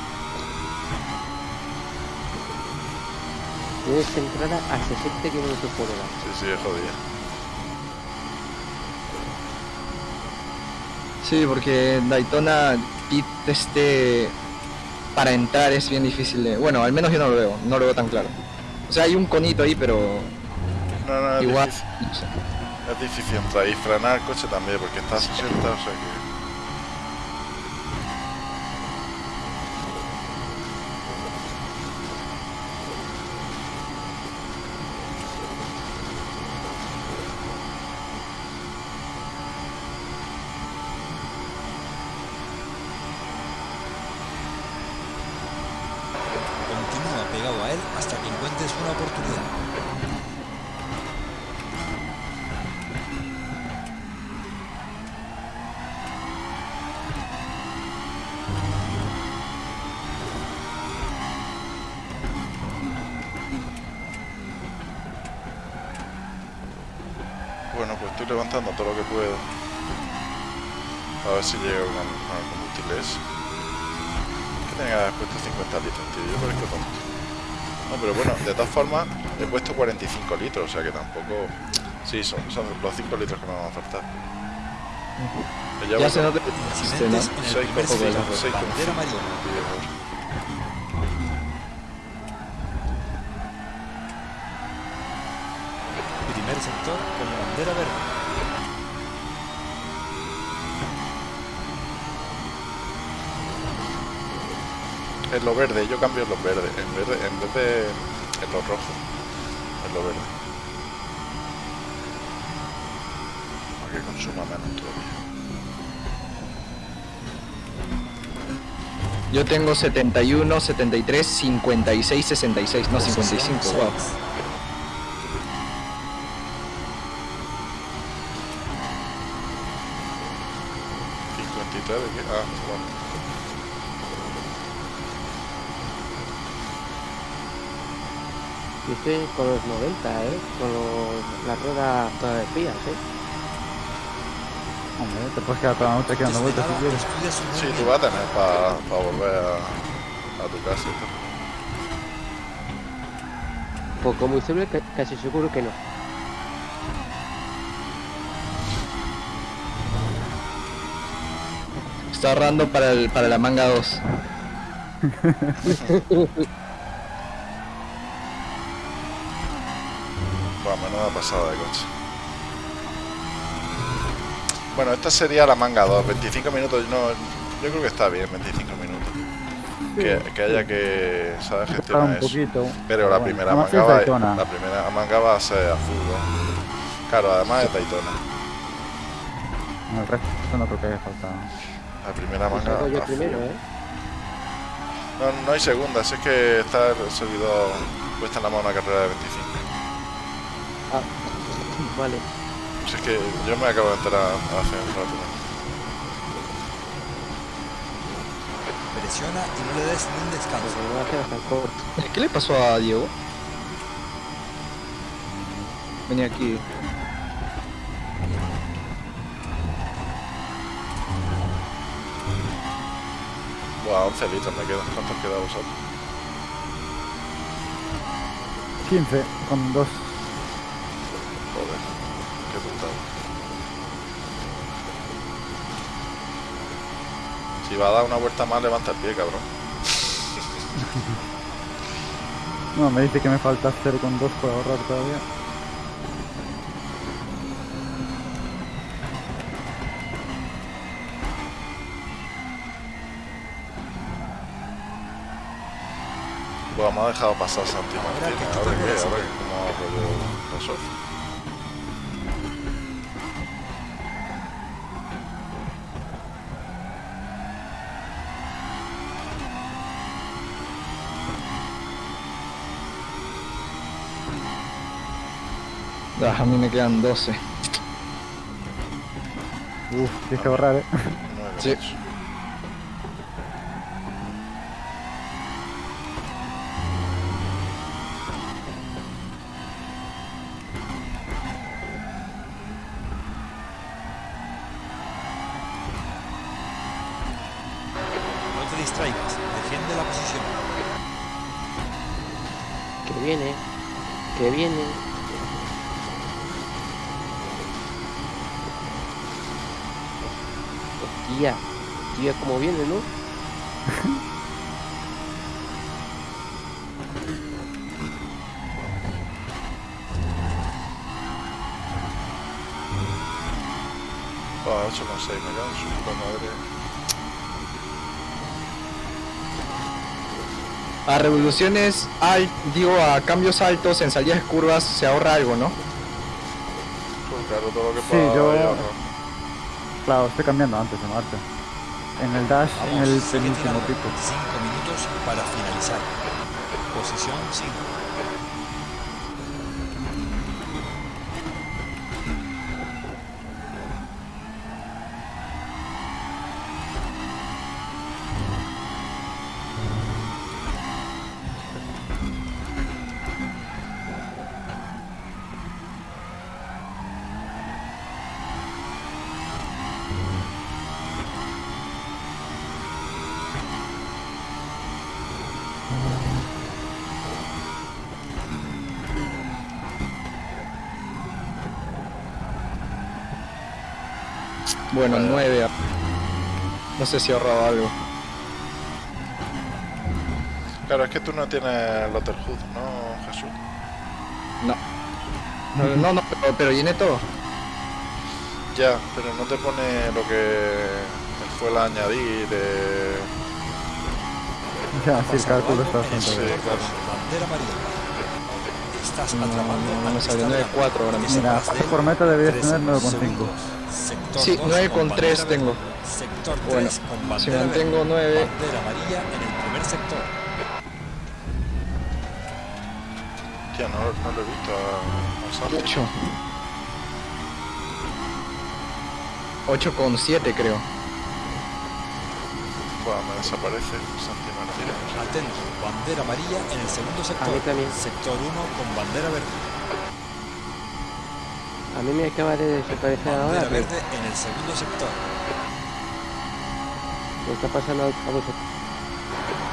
Que entrar a 60 kilómetros por hora. Sí, sí, es jodido. Sí, porque Daytona Pit este para entrar es bien difícil de. Bueno, al menos yo no lo veo, no lo veo tan claro. O sea, hay un conito ahí, pero No, no, es igual. difícil. no sé. Es difícil entrar y frenar el coche también porque está a 60, o sea que... levantando todo lo que puedo. A ver si llego con, combustible ese. Que tenga puesto 50 litros, tío. Yo parezco tonto. No, pero bueno, de todas formas, he puesto 45 litros, o sea que tampoco... Sí, son, los 5 litros que me van a faltar. Uh -huh. Ya, se nota. 6,5 6,5 En lo verde, yo cambio en los verdes. En, verde, en vez de en los rojos. En lo verde. Para que consuma menos todavía. Yo tengo 71, 73, 56, 66, no 55, Posición wow. Estoy con los 90, ¿eh? Con los, las ruedas todas frías, ¿eh? Hombre, te puedes quedar toda la noche aquí dando Antes de vueltas si quieres. Sí, tú vas a tener para volver a, a tu casa. Pues combustible ca- casi seguro que no. Está ahorrando para, el, para la manga 2. (laughs) Bueno, menuda pasada de coche. Bueno, esta sería la manga 2, 25 minutos, no, yo creo que está bien, 25 minutos. Que, que haya que saber gestionar un eso. poquito. Pero la bueno, primera manga va, la primera manga va a ser azul, ¿no? Claro, además es Daytona. El resto no creo que haya falta. La primera manga azul. primero, ¿eh? No, no hay segunda, si es que está el servidor puesta en la mano una carrera de 25. Vale. Si es que yo me acabo de enterar hace un rato. Presiona y no le des ni un descanso. Corto. ¿Qué le pasó a Diego? Venía aquí. Buah, 11 litros me quedan. ¿Cuántos queda vosotros? 15 con dos. Joder, qué putada. Si va a dar una vuelta más, levanta el pie, cabrón. (laughs) No, me dice que me falta 0 con 2 por ahorrar todavía. Buah, me ha dejado pasar Santi Ahora que Ahora que Ah, a mí me quedan 12. Uf, tienes que ahorrar, eh. Sí. Revoluciones, al, digo, a cambios altos en salidas de curvas se ahorra algo, ¿no? Pues claro, todo lo que Sí, pueda yo- ahorro. Claro, estoy cambiando antes de Marte. En el dash, en Vamos, el sigue penúltimo pico. Cinco minutos para finalizar. Posición 5. Bueno, Vaya. 9. No sé si he ahorrado algo. Claro, es que tú no tienes Lotterhood, ¿no, Jesús? No. No, no, no, pero, pero llené todo. Ya, pero no te pone lo que fue la añadir. Eh... Ya, sí, el cálculo está bastante Sí, claro. bandera amarilla. Estás No, atrapando no al me salió Crystal 9.4 ahora mismo. Mira, de por meta deberías tener 9,5. Sí, dos 9 con bandera 3 verde. tengo. Sector 3 Bueno, con si bandera mantengo verde. 9, Bandera amarilla en el primer sector. Tía, no, no lo he visto a, a Santi. 8. 8 con 7 creo. Buah, me desaparece Santi Martínez. Atento, bandera amarilla en el segundo sector. mí también. Sector 1 con bandera verde. A mí me acaba de desaparecer ahora. Verde en el segundo sector. ¿Qué está pasando a vosotros?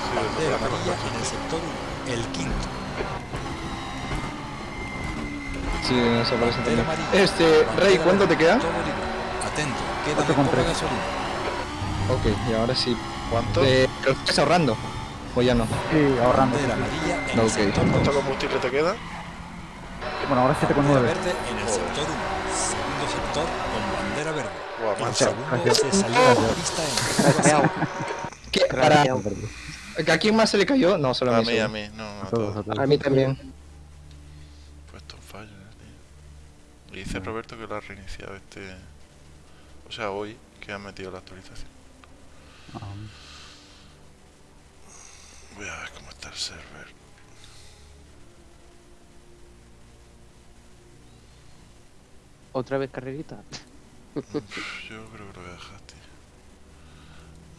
Sí, Bandera desaparece amarilla bastante. en el sector 1. El quinto. Sí, nos aparece Bandera también. Este, Bandera Rey, ¿cuánto te queda? Atento, queda muy poca tres. gasolina. Ok, y ahora sí. ¿Cuánto? Eh, ¿Pero estás ahorrando? ¿O ya no? Sí, ahorrando. Bandera amarilla en No, el ok. sector 2. ¿Cuánto combustible te queda? Bueno, ahora 7,9. Bandera verde en el sector 1. Segundo sector con bandera verde. El segundo se salió de la pista en ¿Qué? Para... ¿A quién más se le cayó? No, solo a A mí. mí, a mí, no, no, A a todos, a todos. A mí también. Puesto en fallo, eh, tío. Y dice Roberto que lo ha reiniciado este. O sea, hoy que ha metido la actualización. Ah, Voy a ver cómo está el server. Otra vez carrerita. Yo creo que lo voy a dejar, tío.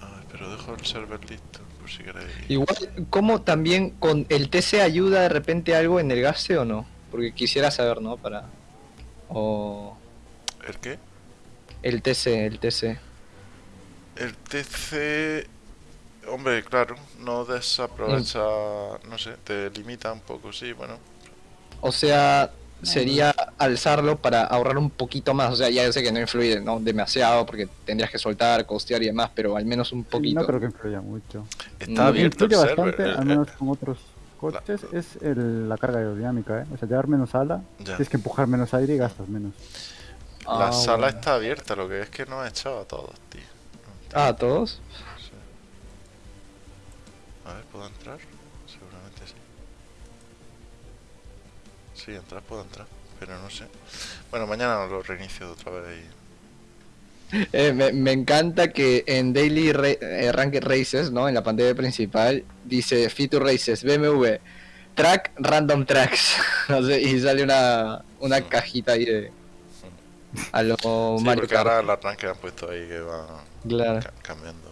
A ver, pero dejo el server listo, por si queréis. Igual, ¿cómo también con el TC ayuda de repente algo en el gaste o no? Porque quisiera saber, ¿no? Para... O... ¿El qué? El TC, el TC. El TC. Hombre, claro, no desaprovecha. No sé, te limita un poco, sí, bueno. O sea, sería alzarlo para ahorrar un poquito más. O sea, ya sé que no influye ¿no? demasiado porque tendrías que soltar, costear y demás, pero al menos un sí, poquito. no creo que influya mucho. Está No, abierto el server. bastante, eh, al eh, menos con otros coches, es el- la carga aerodinámica, ¿eh? O sea, llevar menos ala, Ya. tienes que empujar menos aire y gastas menos. La Ah, sala bueno. está abierta, lo que es que no he echado a todos, tío. Ah, ¿todos? Sí. A ver, ¿puedo entrar? Sí, entrar puedo entrar, pero no sé. Bueno, mañana lo reinicio otra vez y... Eh, me, me encanta que en Daily Ra- eh, Ranked Races, ¿no? En la pantalla principal, dice Feature Races, BMW, Track, Random Tracks. (laughs) no sé, y sale una, una cajita ahí de... A lo Sí, Mario porque ahora han puesto ahí que va Claro. ca- cambiando.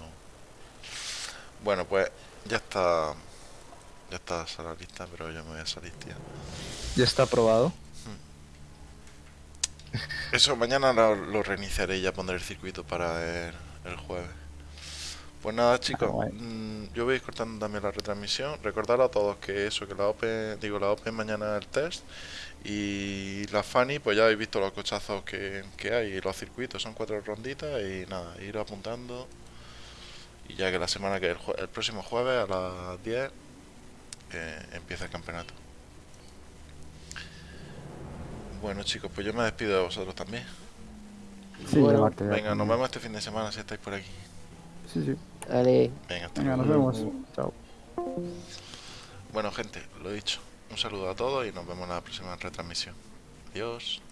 Bueno, pues ya está... Ya está la sala lista, pero yo me voy a salir, tío. Ya está aprobado. Eso, mañana lo, lo reiniciaré y ya pondré el circuito para el, el jueves. Pues nada, chicos, guay. mm, yo voy a ir cortando también la retransmisión. Recordar a todos que eso, que la Open, digo, la Open mañana es el test. Y la Fanny, pues ya habéis visto los cochazos que, que hay y los circuitos, son cuatro ronditas y nada, ir apuntando. Y ya que la semana que el, el próximo jueves a las 10 eh, empieza el campeonato. Bueno chicos, pues yo me despido de vosotros también. Sí, Bueno, ya Venga, nos vemos este fin de semana si estáis por aquí. Sí, sí. Dale. Venga, hasta Venga, nos vemos. Chao. Bueno, gente, lo dicho. Un saludo a todos y nos vemos en la próxima retransmisión. Adiós.